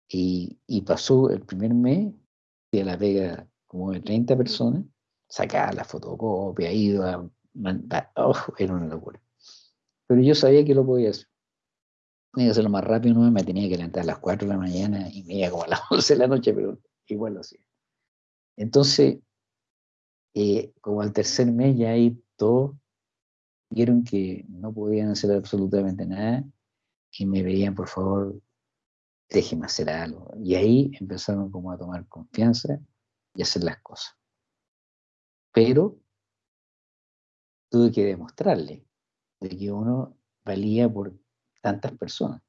Y, pasó el primer mes, fui a la pega como de 30 personas, sacaba la fotocopia, iba, mandar, oh, era una locura. Pero yo sabía que lo podía hacer. Tenía que hacerlo más rápido, no me tenía que levantar a las 4 de la mañana y me iba como a las 11 de la noche, pero igual lo hacía. Entonces, eh, como al tercer mes ya ahí todos vieron que no podían hacer absolutamente nada y me veían, por favor, déjeme hacer algo. Y ahí empezaron como a tomar confianza y hacer las cosas. Pero tuve que demostrarle de que uno valía por tantas personas.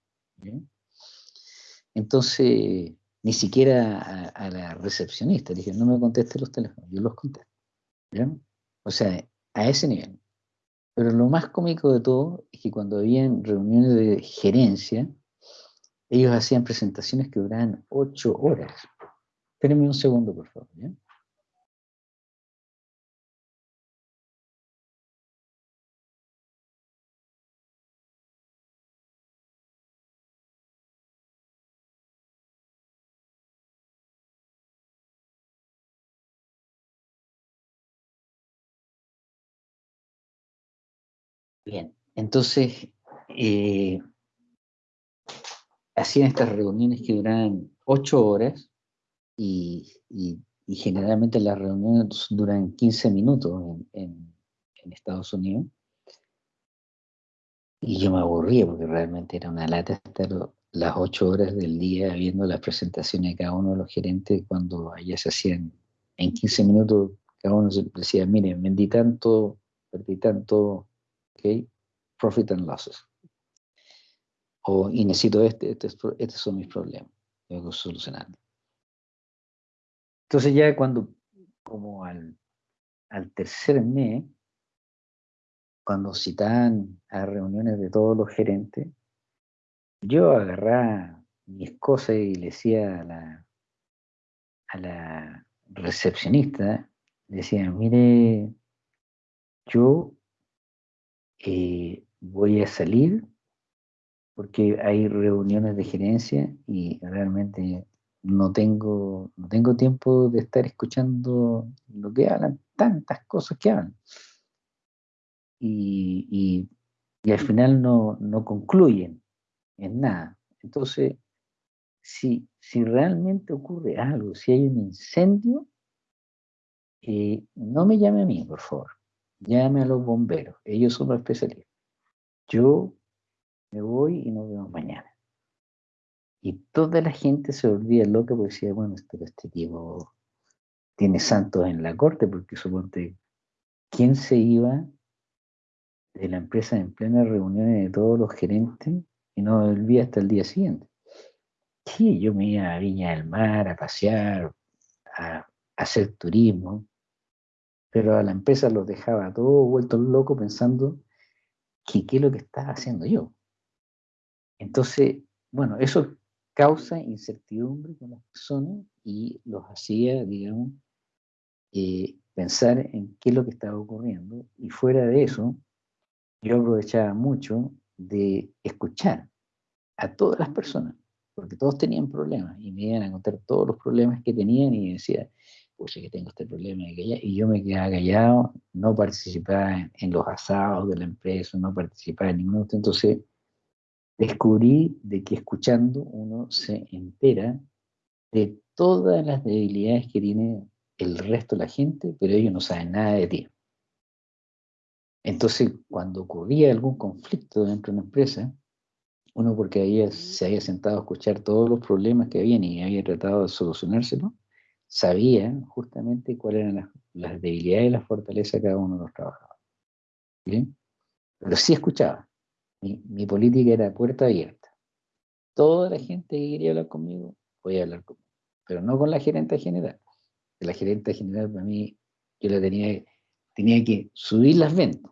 Entonces, ni siquiera a, a, la recepcionista, dije, no me conteste los teléfonos, yo los contesto. O sea, a ese nivel. Pero lo más cómico de todo es que cuando habían reuniones de gerencia, ellos hacían presentaciones que duraban ocho horas. Espérenme un segundo, por favor. Bien, entonces eh, hacían estas reuniones que duraban ocho horas y, generalmente las reuniones duran 15 minutos en, Estados Unidos. Y yo me aburría porque realmente era una lata estar las ocho horas del día viendo las presentaciones de cada uno de los gerentes cuando allá se hacían en 15 minutos, cada uno decía, miren, vendí tanto, perdí tanto, ¿ok? Profit and losses. O, y necesito este, este estos son mis problemas, tengo que solucionarlo. Entonces ya cuando, como al, al tercer mes, cuando citaban a reuniones de todos los gerentes, yo agarraba mis cosas y le decía a la, a la recepcionista, decía, mire, yo eh, voy a salir porque hay reuniones de gerencia y realmente no tengo, no tengo tiempo de estar escuchando lo que hablan, tantas cosas que hablan. Y, al final no, concluyen en nada. Entonces, si, si realmente ocurre algo, si hay un incendio, eh, no me llame a mí, por favor llame a los bomberos, ellos son los especialistas. Yo me voy y nos vemos mañana. Y toda la gente se volvía loca porque decía, bueno, este, este tipo tiene santos en la corte, porque suponte, ¿quién se iba de la empresa en plena reunión de todos los gerentes y no volvía hasta el día siguiente? Sí, yo me iba a Viña del Mar a pasear, a, hacer turismo, pero a la empresa los dejaba todo vuelto loco pensando qué es lo que estaba haciendo yo. Entonces, bueno, eso causa incertidumbre con las personas y los hacía, digamos, eh, pensar en qué es lo que estaba ocurriendo. Y fuera de eso, yo aprovechaba mucho de escuchar a todas las personas, porque todos tenían problemas y me iban a contar todos los problemas que tenían y decía, pues que tengo este problema y yo me quedaba callado, no participaba en, los asados de la empresa, no participaba en ningún otro, entonces descubrí de que escuchando uno se entera de todas las debilidades que tiene el resto de la gente, pero ellos no saben nada de ti. Entonces, cuando ocurría algún conflicto dentro de una empresa, uno porque había, se había sentado a escuchar todos los problemas que habían y había tratado de solucionárselo, sabía justamente cuáles eran las, debilidades y las fortalezas de cada uno de los trabajadores. ¿Bien? Pero sí escuchaba. Mi, política era puerta abierta. Toda la gente que quería hablar conmigo, podía hablar conmigo. Pero no con la gerente general. La gerente general para mí, yo la tenía, tenía que subir las ventas.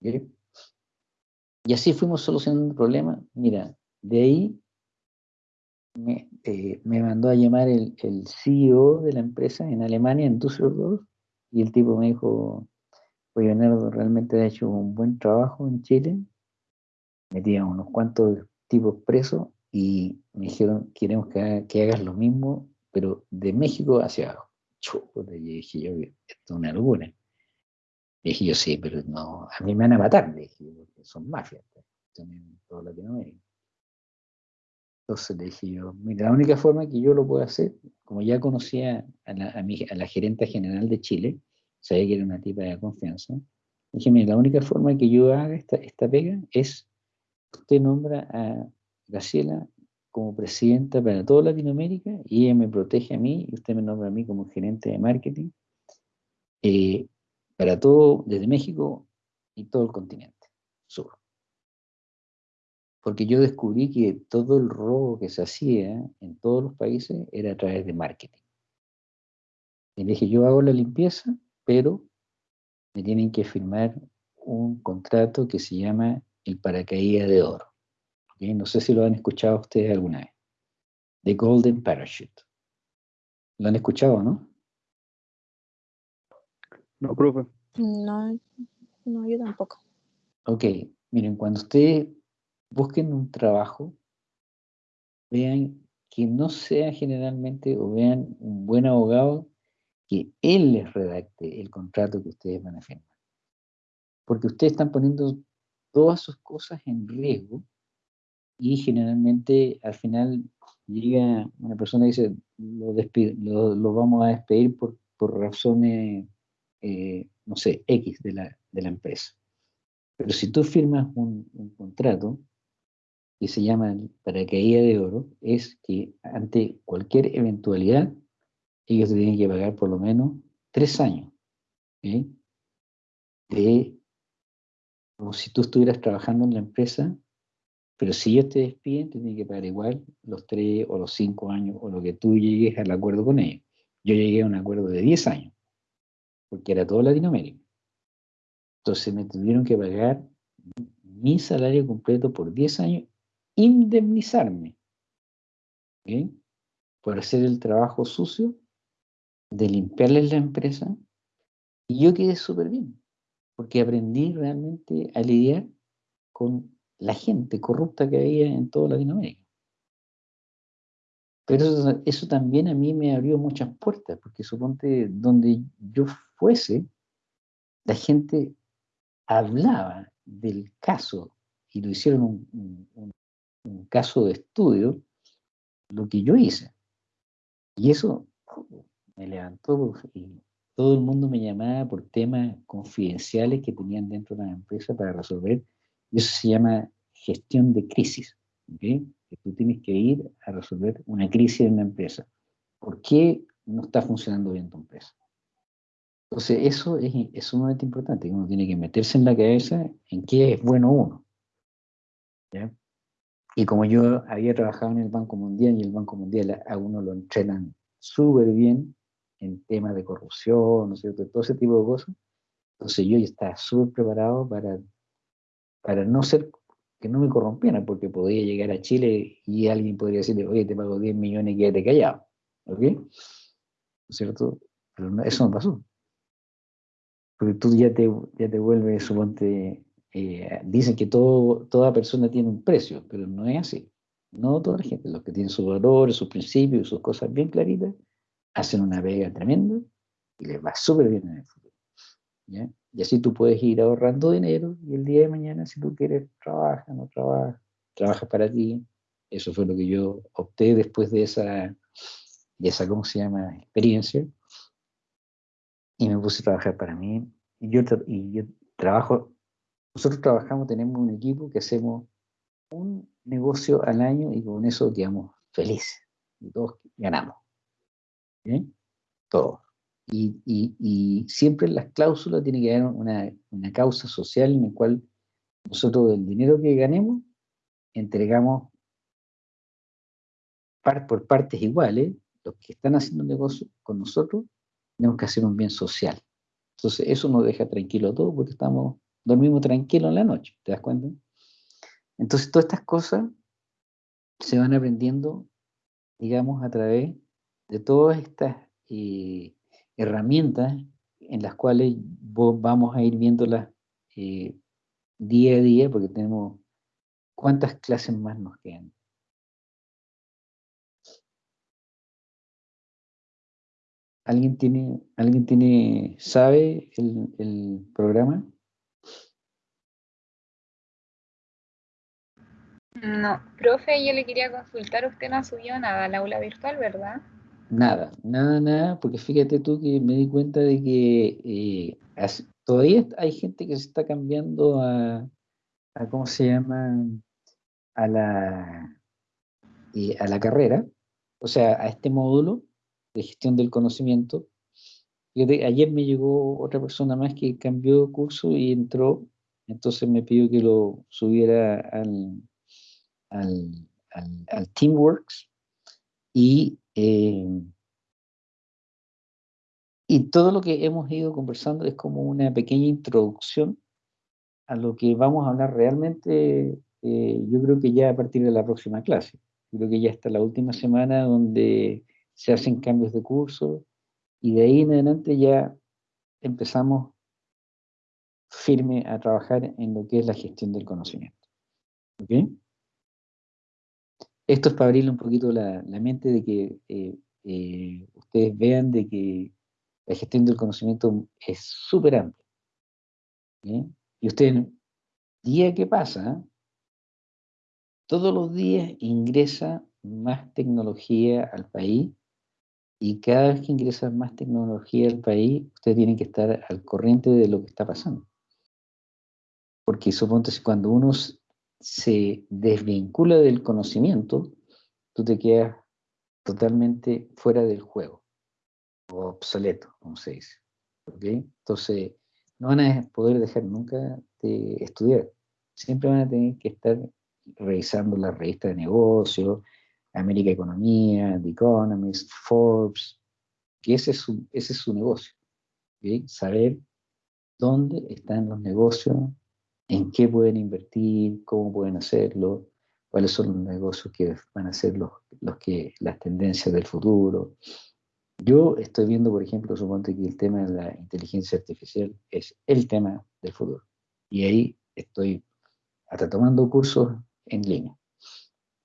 Y así fuimos solucionando el problema. Mira, de ahí me, eh, me mandó a llamar el, CEO de la empresa en Alemania, en Düsseldorf, y el tipo me dijo, oye, Leonardo, realmente ha hecho un buen trabajo en Chile, metía unos cuantos tipos presos y me dijeron, queremos que, hagas lo mismo, pero de México hacia abajo. y dije yo, esto es una locura. dije yo, sí, pero no, a mí me van a matar, dije porque son mafias, son en toda Latinoamérica. Entonces le dije yo, mira, la única forma que yo lo puedo hacer, como ya conocía a la, a, gerente general de Chile, sabía que era una tipa de confianza, dije, mira, la única forma que yo haga esta, esta pega es, usted nombra a Graciela como presidenta para toda Latinoamérica y ella me protege a mí y usted me nombra a mí como gerente de marketing eh, para todo, desde México y todo el continente sur porque yo descubrí que todo el robo que se hacía en todos los países era a través de marketing. Y dije, yo hago la limpieza, pero me tienen que firmar un contrato que se llama el paracaídas de oro. No sé si lo han escuchado ustedes alguna vez. The Golden Parachute. ¿Lo han escuchado, no? No, profe. No, no, yo tampoco. Ok, miren, cuando ustedes busquen un trabajo, vean que no sea generalmente o vean un buen abogado que él les redacte el contrato que ustedes van a firmar. Porque ustedes están poniendo todas sus cosas en riesgo y generalmente al final llega una persona y dice, lo, lo, vamos a despedir por, por razones, eh, no sé, X de la, de la, empresa. Pero si tú firmas un contrato, que se llama paracaídas de oro es que ante cualquier eventualidad ellos tienen que pagar por lo menos tres años de como si tú estuvieras trabajando en la empresa, pero si ellos te despiden, te tienen que pagar igual los tres o los cinco años o lo que tú llegues al acuerdo con ellos. Yo llegué a un acuerdo de diez años, porque era todo Latinoamérica. Entonces me tuvieron que pagar mi salario completo por diez años indemnizarme por hacer el trabajo sucio de limpiarles la empresa y yo quedé súper bien porque aprendí realmente a lidiar con la gente corrupta que había en toda Latinoamérica. Pero eso, también a mí me abrió muchas puertas, porque suponte donde yo fuese, la gente hablaba del caso y lo hicieron un caso de estudio lo que yo hice. Y eso me levantó y todo el mundo me llamaba por temas confidenciales que tenían dentro de la empresa para resolver. Y eso se llama gestión de crisis. Que tú tienes que ir a resolver una crisis en una empresa. ¿Por qué no está funcionando bien tu empresa? Entonces, eso es, es sumamente importante. Uno tiene que meterse en la cabeza en qué es bueno uno. Y como yo había trabajado en el Banco Mundial y el Banco Mundial a uno lo entrenan súper bien en temas de corrupción, ¿no es cierto? Todo ese tipo de cosas. Entonces yo ya estaba súper preparado para, para no ser, que no me corrompieran, porque podía llegar a Chile y alguien podría decirle, oye, te pago 10 millones y quédate callado. ¿Ok? ¿No es cierto? Pero eso no pasó. Porque tú ya te, ya te vuelves, suponte, eh, dicen que todo, toda persona tiene un precio, pero no es así. No toda la gente, los que tienen sus valores, sus principios, sus cosas bien claritas, hacen una vega tremenda y les va súper bien en el futuro. Y así tú puedes ir ahorrando dinero y el día de mañana, si tú quieres, trabaja, no trabaja, trabaja para ti. Eso fue lo que yo opté después de esa, de esa ¿cómo se llama?, experiencia. Y me puse a trabajar para mí. Y yo, y yo trabajo, nosotros trabajamos, tenemos un equipo que hacemos un negocio al año y con eso quedamos felices. Y todos ganamos. ¿Bien? Todo. Y, y, siempre en las cláusulas tiene que haber una, una causa social en la cual nosotros del dinero que ganemos entregamos por partes iguales, los que están haciendo negocio con nosotros, tenemos que hacer un bien social. Entonces eso nos deja tranquilo todo porque estamos, dormimos tranquilos en la noche, ¿te das cuenta? Entonces todas estas cosas se van aprendiendo, digamos, a través de todas estas eh, herramientas en las cuales vamos a ir viéndolas eh, día a día, porque tenemos cuántas clases más nos quedan. ¿Alguien tiene, alguien tiene, sabe el programa? No, profe, yo le quería consultar, usted no ha subido nada al aula virtual, ¿verdad? Nada, nada, nada, porque fíjate tú que me di cuenta de que eh, todavía hay gente que se está cambiando a, ¿cómo se llama? A la, eh, a la carrera, o sea, a este módulo de gestión del conocimiento. ayer me llegó otra persona más que cambió curso y entró, entonces me pidió que lo subiera al, al, al Teamworks y eh, y todo lo que hemos ido conversando es como una pequeña introducción a lo que vamos a hablar realmente, eh, yo creo que ya a partir de la próxima clase. Creo que ya está la última semana donde se hacen cambios de curso y de ahí en adelante ya empezamos firme a trabajar en lo que es la gestión del conocimiento. ¿Okay? Esto es para abrirle un poquito la, mente de que eh, eh, ustedes vean de que la gestión del conocimiento es súper amplia. Y usted, día que pasa, todos los días ingresa más tecnología al país y cada vez que ingresa más tecnología al país, usted tiene que estar al corriente de lo que está pasando. Porque suponte cuando uno se desvincula del conocimiento, tú te quedas totalmente fuera del juego, o obsoleto, como se dice. Entonces, no van a poder dejar nunca de estudiar. Siempre van a tener que estar revisando la revista de negocios, América Economía, The Economist, Forbes, que ese es su, ese es su negocio. Saber dónde están los negocios en qué pueden invertir, cómo pueden hacerlo, cuáles son los negocios que van a ser los, los que, las tendencias del futuro. Yo estoy viendo, por ejemplo, suponte que el tema de la inteligencia artificial es el tema del futuro. Y ahí estoy hasta tomando cursos en línea,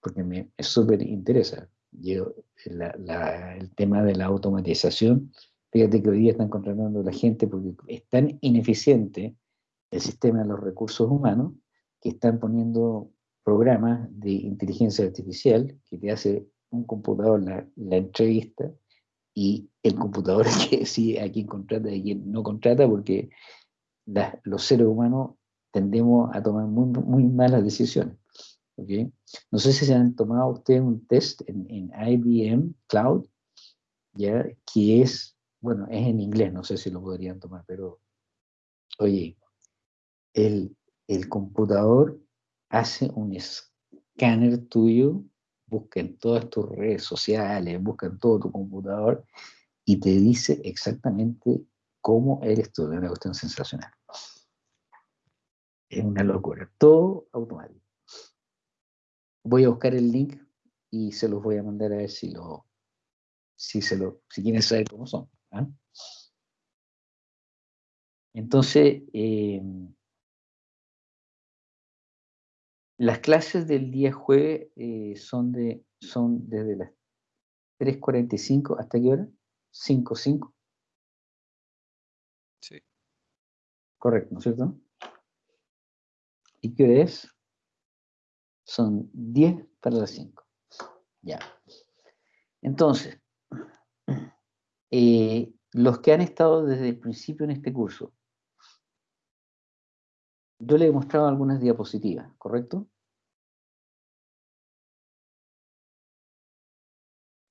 porque me súper interesa. Yo, el tema de la automatización, fíjate que hoy día están contratando a la gente porque es tan ineficiente el sistema de los recursos humanos que están poniendo programas de inteligencia artificial que te hace un computador la, entrevista y el computador que decide a quién contrata y a quién no contrata porque los seres humanos tendemos a tomar muy, muy malas decisiones. ¿ok? No sé si se han tomado ustedes un test en, en IBM Cloud, ¿ya? Que es, bueno, es en inglés, no sé si lo podrían tomar, pero, oye, el, el computador hace un escáner tuyo, busca en todas tus redes sociales, busca en todo tu computador y te dice exactamente cómo eres tú, es una cuestión sensacional. Es una locura, todo automático. Voy a buscar el link y se los voy a mandar a ver si lo, si se lo, si quieren saber cómo son. ¿ah? Entonces, eh, las clases del día jueves eh, son, de, son desde las 3.45 hasta qué hora? 5.5. Sí. Correcto, ¿no es cierto? ¿Y qué hora es? Son 10 para las 5. Ya. Entonces, eh, los que han estado desde el principio en este curso, yo les he mostrado algunas diapositivas, ¿correcto?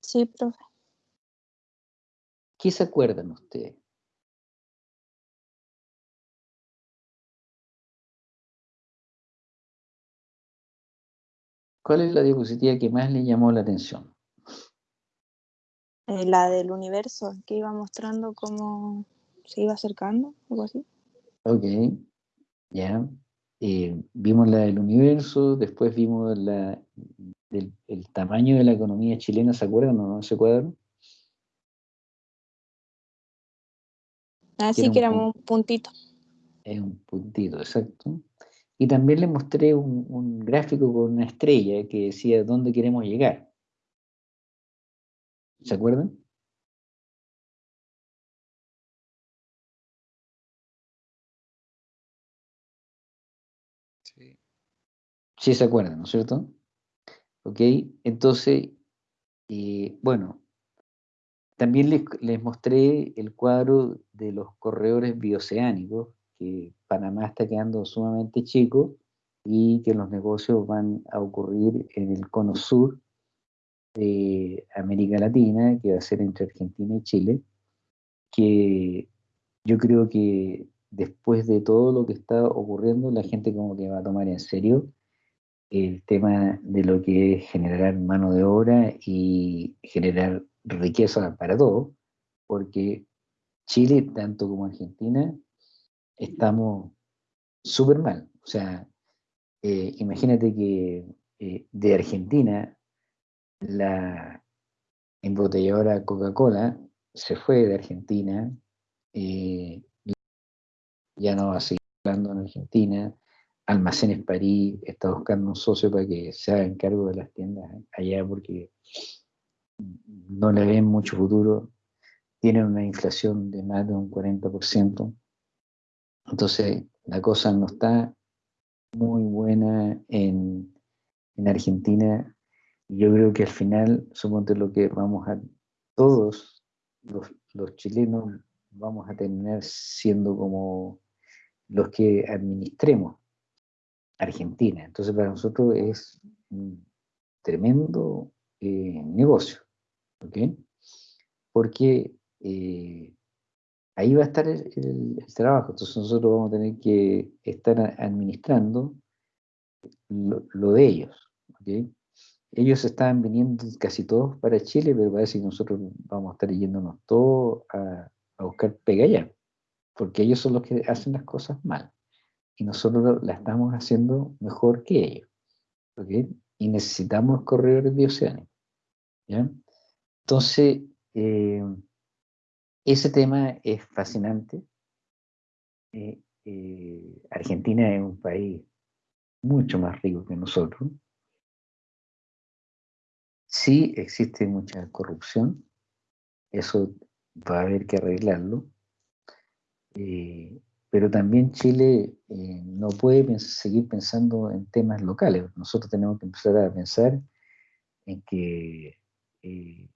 Sí, profe. ¿Qué se acuerdan ustedes? ¿Cuál es la diapositiva que más le llamó la atención? Eh, la del universo, que iba mostrando cómo se iba acercando, algo así. Ok, ya. Eh, vimos la del universo, después vimos la del el tamaño de la economía chilena, ¿se acuerdan o no ese cuadro? Así un que era un puntito. Es un puntito, exacto. Y también le mostré un, un gráfico con una estrella que decía dónde queremos llegar. ¿Se acuerdan? Sí se acuerdan, ¿no es cierto? Ok, entonces, eh, bueno, también les, les mostré el cuadro de los corredores bioceánicos, que Panamá está quedando sumamente chico y que los negocios van a ocurrir en el cono sur de América Latina, que va a ser entre Argentina y Chile, que yo creo que después de todo lo que está ocurriendo, la gente como que va a tomar en serio el tema de lo que es generar mano de obra y generar riqueza para todos, porque Chile, tanto como Argentina, estamos súper mal. O sea, eh, imagínate que eh, de Argentina la embotelladora Coca-Cola se fue de Argentina, eh, ya no va a seguir hablando en Argentina, Almacenes París está buscando un socio para que se hagan cargo de las tiendas allá porque no le ven mucho futuro, tienen una inflación de más de un 40%, entonces la cosa no está muy buena en, en Argentina. Yo creo que al final, suponte lo que vamos a, todos los, los chilenos vamos a terminar siendo como los que administremos Argentina. Entonces para nosotros es un tremendo eh, negocio, ¿ok? Porque eh, ahí va a estar el, trabajo. Entonces nosotros vamos a tener que estar administrando lo, lo de ellos, ¿ok? Ellos estaban viniendo casi todos para Chile, pero parece que nosotros vamos a estar yéndonos todos a, a buscar pega allá, porque ellos son los que hacen las cosas mal y nosotros la estamos haciendo mejor que ellos. Y necesitamos corredores bioceánicos. ¿ya? Entonces, eh, ese tema es fascinante. Eh, eh, Argentina es un país mucho más rico que nosotros. Sí existe mucha corrupción, eso va a haber que arreglarlo. Eh, pero también Chile eh, no puede pens- seguir pensando en temas locales. Nosotros tenemos que empezar a pensar en que eh,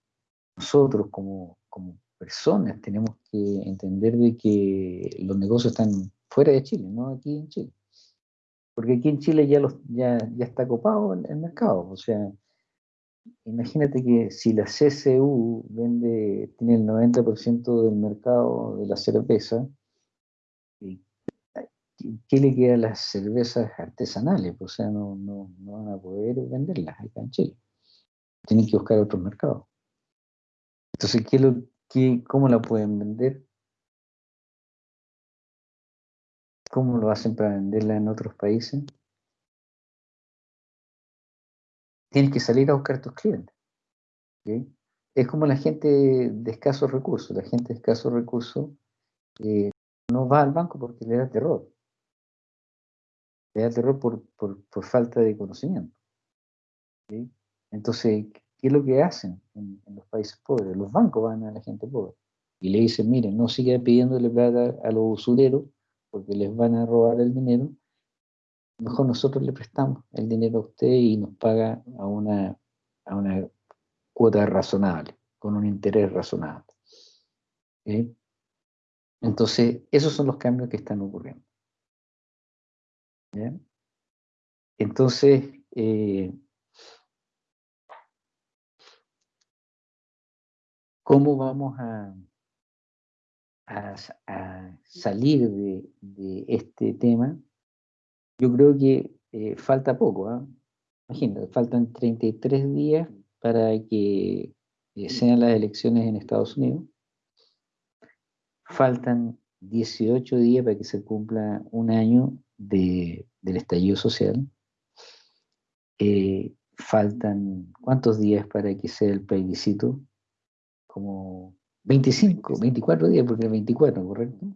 nosotros como, como personas tenemos que entender de que los negocios están fuera de Chile, no aquí en Chile. Porque aquí en Chile ya, los, ya, ya está copado el, el mercado. O sea, imagínate que si la CCU vende, tiene el 90% del mercado de la cerveza, ¿qué le queda a las cervezas artesanales? O sea, no, no, no van a poder venderlas acá en Chile. Tienen que buscar otros mercados. Entonces, ¿qué lo, qué, ¿cómo la pueden vender? ¿Cómo lo hacen para venderla en otros países? Tienes que salir a buscar tus clientes. Es como la gente de escasos recursos. La gente de escasos recursos eh, no va al banco porque le da terror. Le da terror por, por, falta de conocimiento. Entonces, ¿qué es lo que hacen en, los países pobres? Los bancos van a la gente pobre y le dicen, miren, no siga pidiéndole plata a los usureros porque les van a robar el dinero. Mejor nosotros le prestamos el dinero a usted y nos paga a una, a una cuota razonable, con un interés razonable. Entonces, esos son los cambios que están ocurriendo. Entonces, eh, ¿cómo vamos a, salir de, este tema? Yo creo que eh, falta poco. ¿ah? Imagínate, faltan 33 días para que eh, sean las elecciones en Estados Unidos. Faltan 18 días para que se cumpla un año del estallido social. Eh, faltan, ¿cuántos días para que sea el plebiscito? Como 25, 24 días, porque es 24, ¿correcto?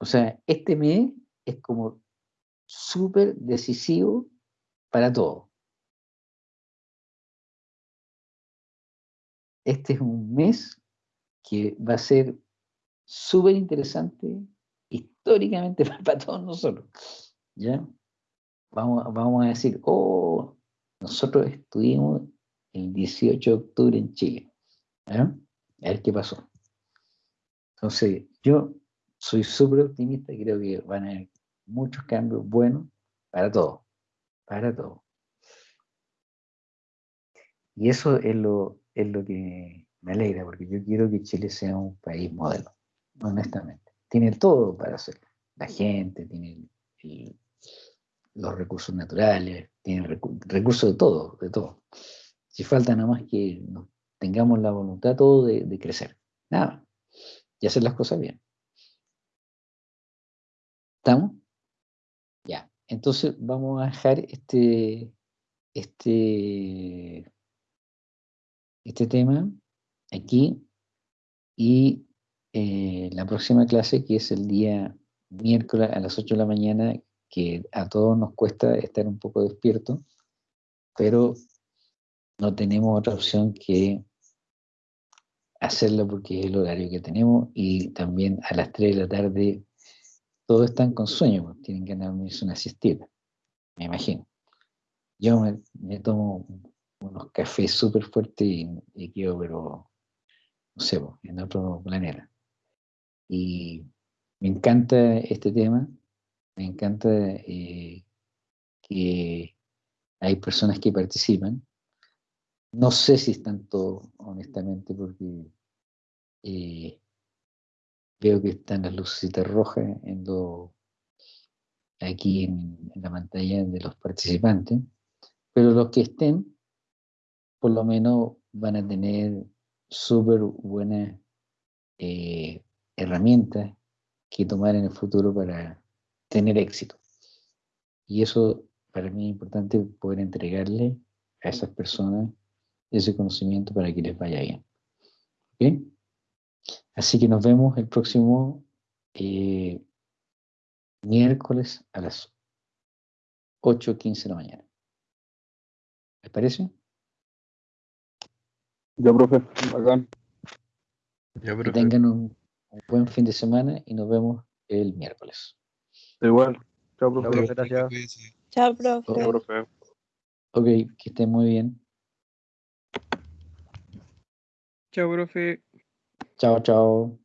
O sea, este mes es como súper decisivo para todo. Este es un mes que va a ser súper interesante históricamente para, todos nosotros. ¿Ya? Vamos, vamos a decir, oh, nosotros estuvimos el 18 de octubre en Chile. A ver qué pasó. Entonces, yo soy súper optimista y creo que van a haber muchos cambios buenos para todo, para todo. Y eso es lo, es lo que me alegra, porque yo quiero que Chile sea un país modelo, honestamente. Tiene todo para hacerlo. La gente, tiene los recursos naturales, tiene recursos de todo, de todo. Si falta nada más que tengamos la voluntad todo de, de crecer. Nada. Y hacer las cosas bien. ¿Estamos? Ya. Entonces vamos a dejar este, este, este tema aquí y eh, la próxima clase, que es el día miércoles a las 8 de la mañana, que a todos nos cuesta estar un poco despierto, pero no tenemos otra opción que hacerlo porque es el horario que tenemos y también a las 3 de la tarde todos están con sueño, pues, tienen que dormirse una siestita, me imagino. Yo me, tomo unos cafés súper fuertes y, y, quedo, pero, no sé, en otro planeta. Y me encanta este tema, me encanta eh, que hay personas que participan. No sé si están todos, honestamente, porque eh, veo que están las lucecitas rojas en lo, aquí en, la pantalla de los participantes, pero los que estén, por lo menos van a tener súper buenas eh, herramientas que tomar en el futuro para tener éxito. Y eso para mí es importante poder entregarle a esas personas ese conocimiento para que les vaya bien. ¿Okay? Así que nos vemos el próximo eh, miércoles a las 8.15 de la mañana. ¿Les parece? Ya, profe, bacán. Ya, profe. Que tengan un, buen fin de semana y nos vemos el miércoles. Igual. Chao, profe. Gracias. Chao, profe. Chao, profe. Ok, que estén muy bien. Chao, profe. Chao, chao.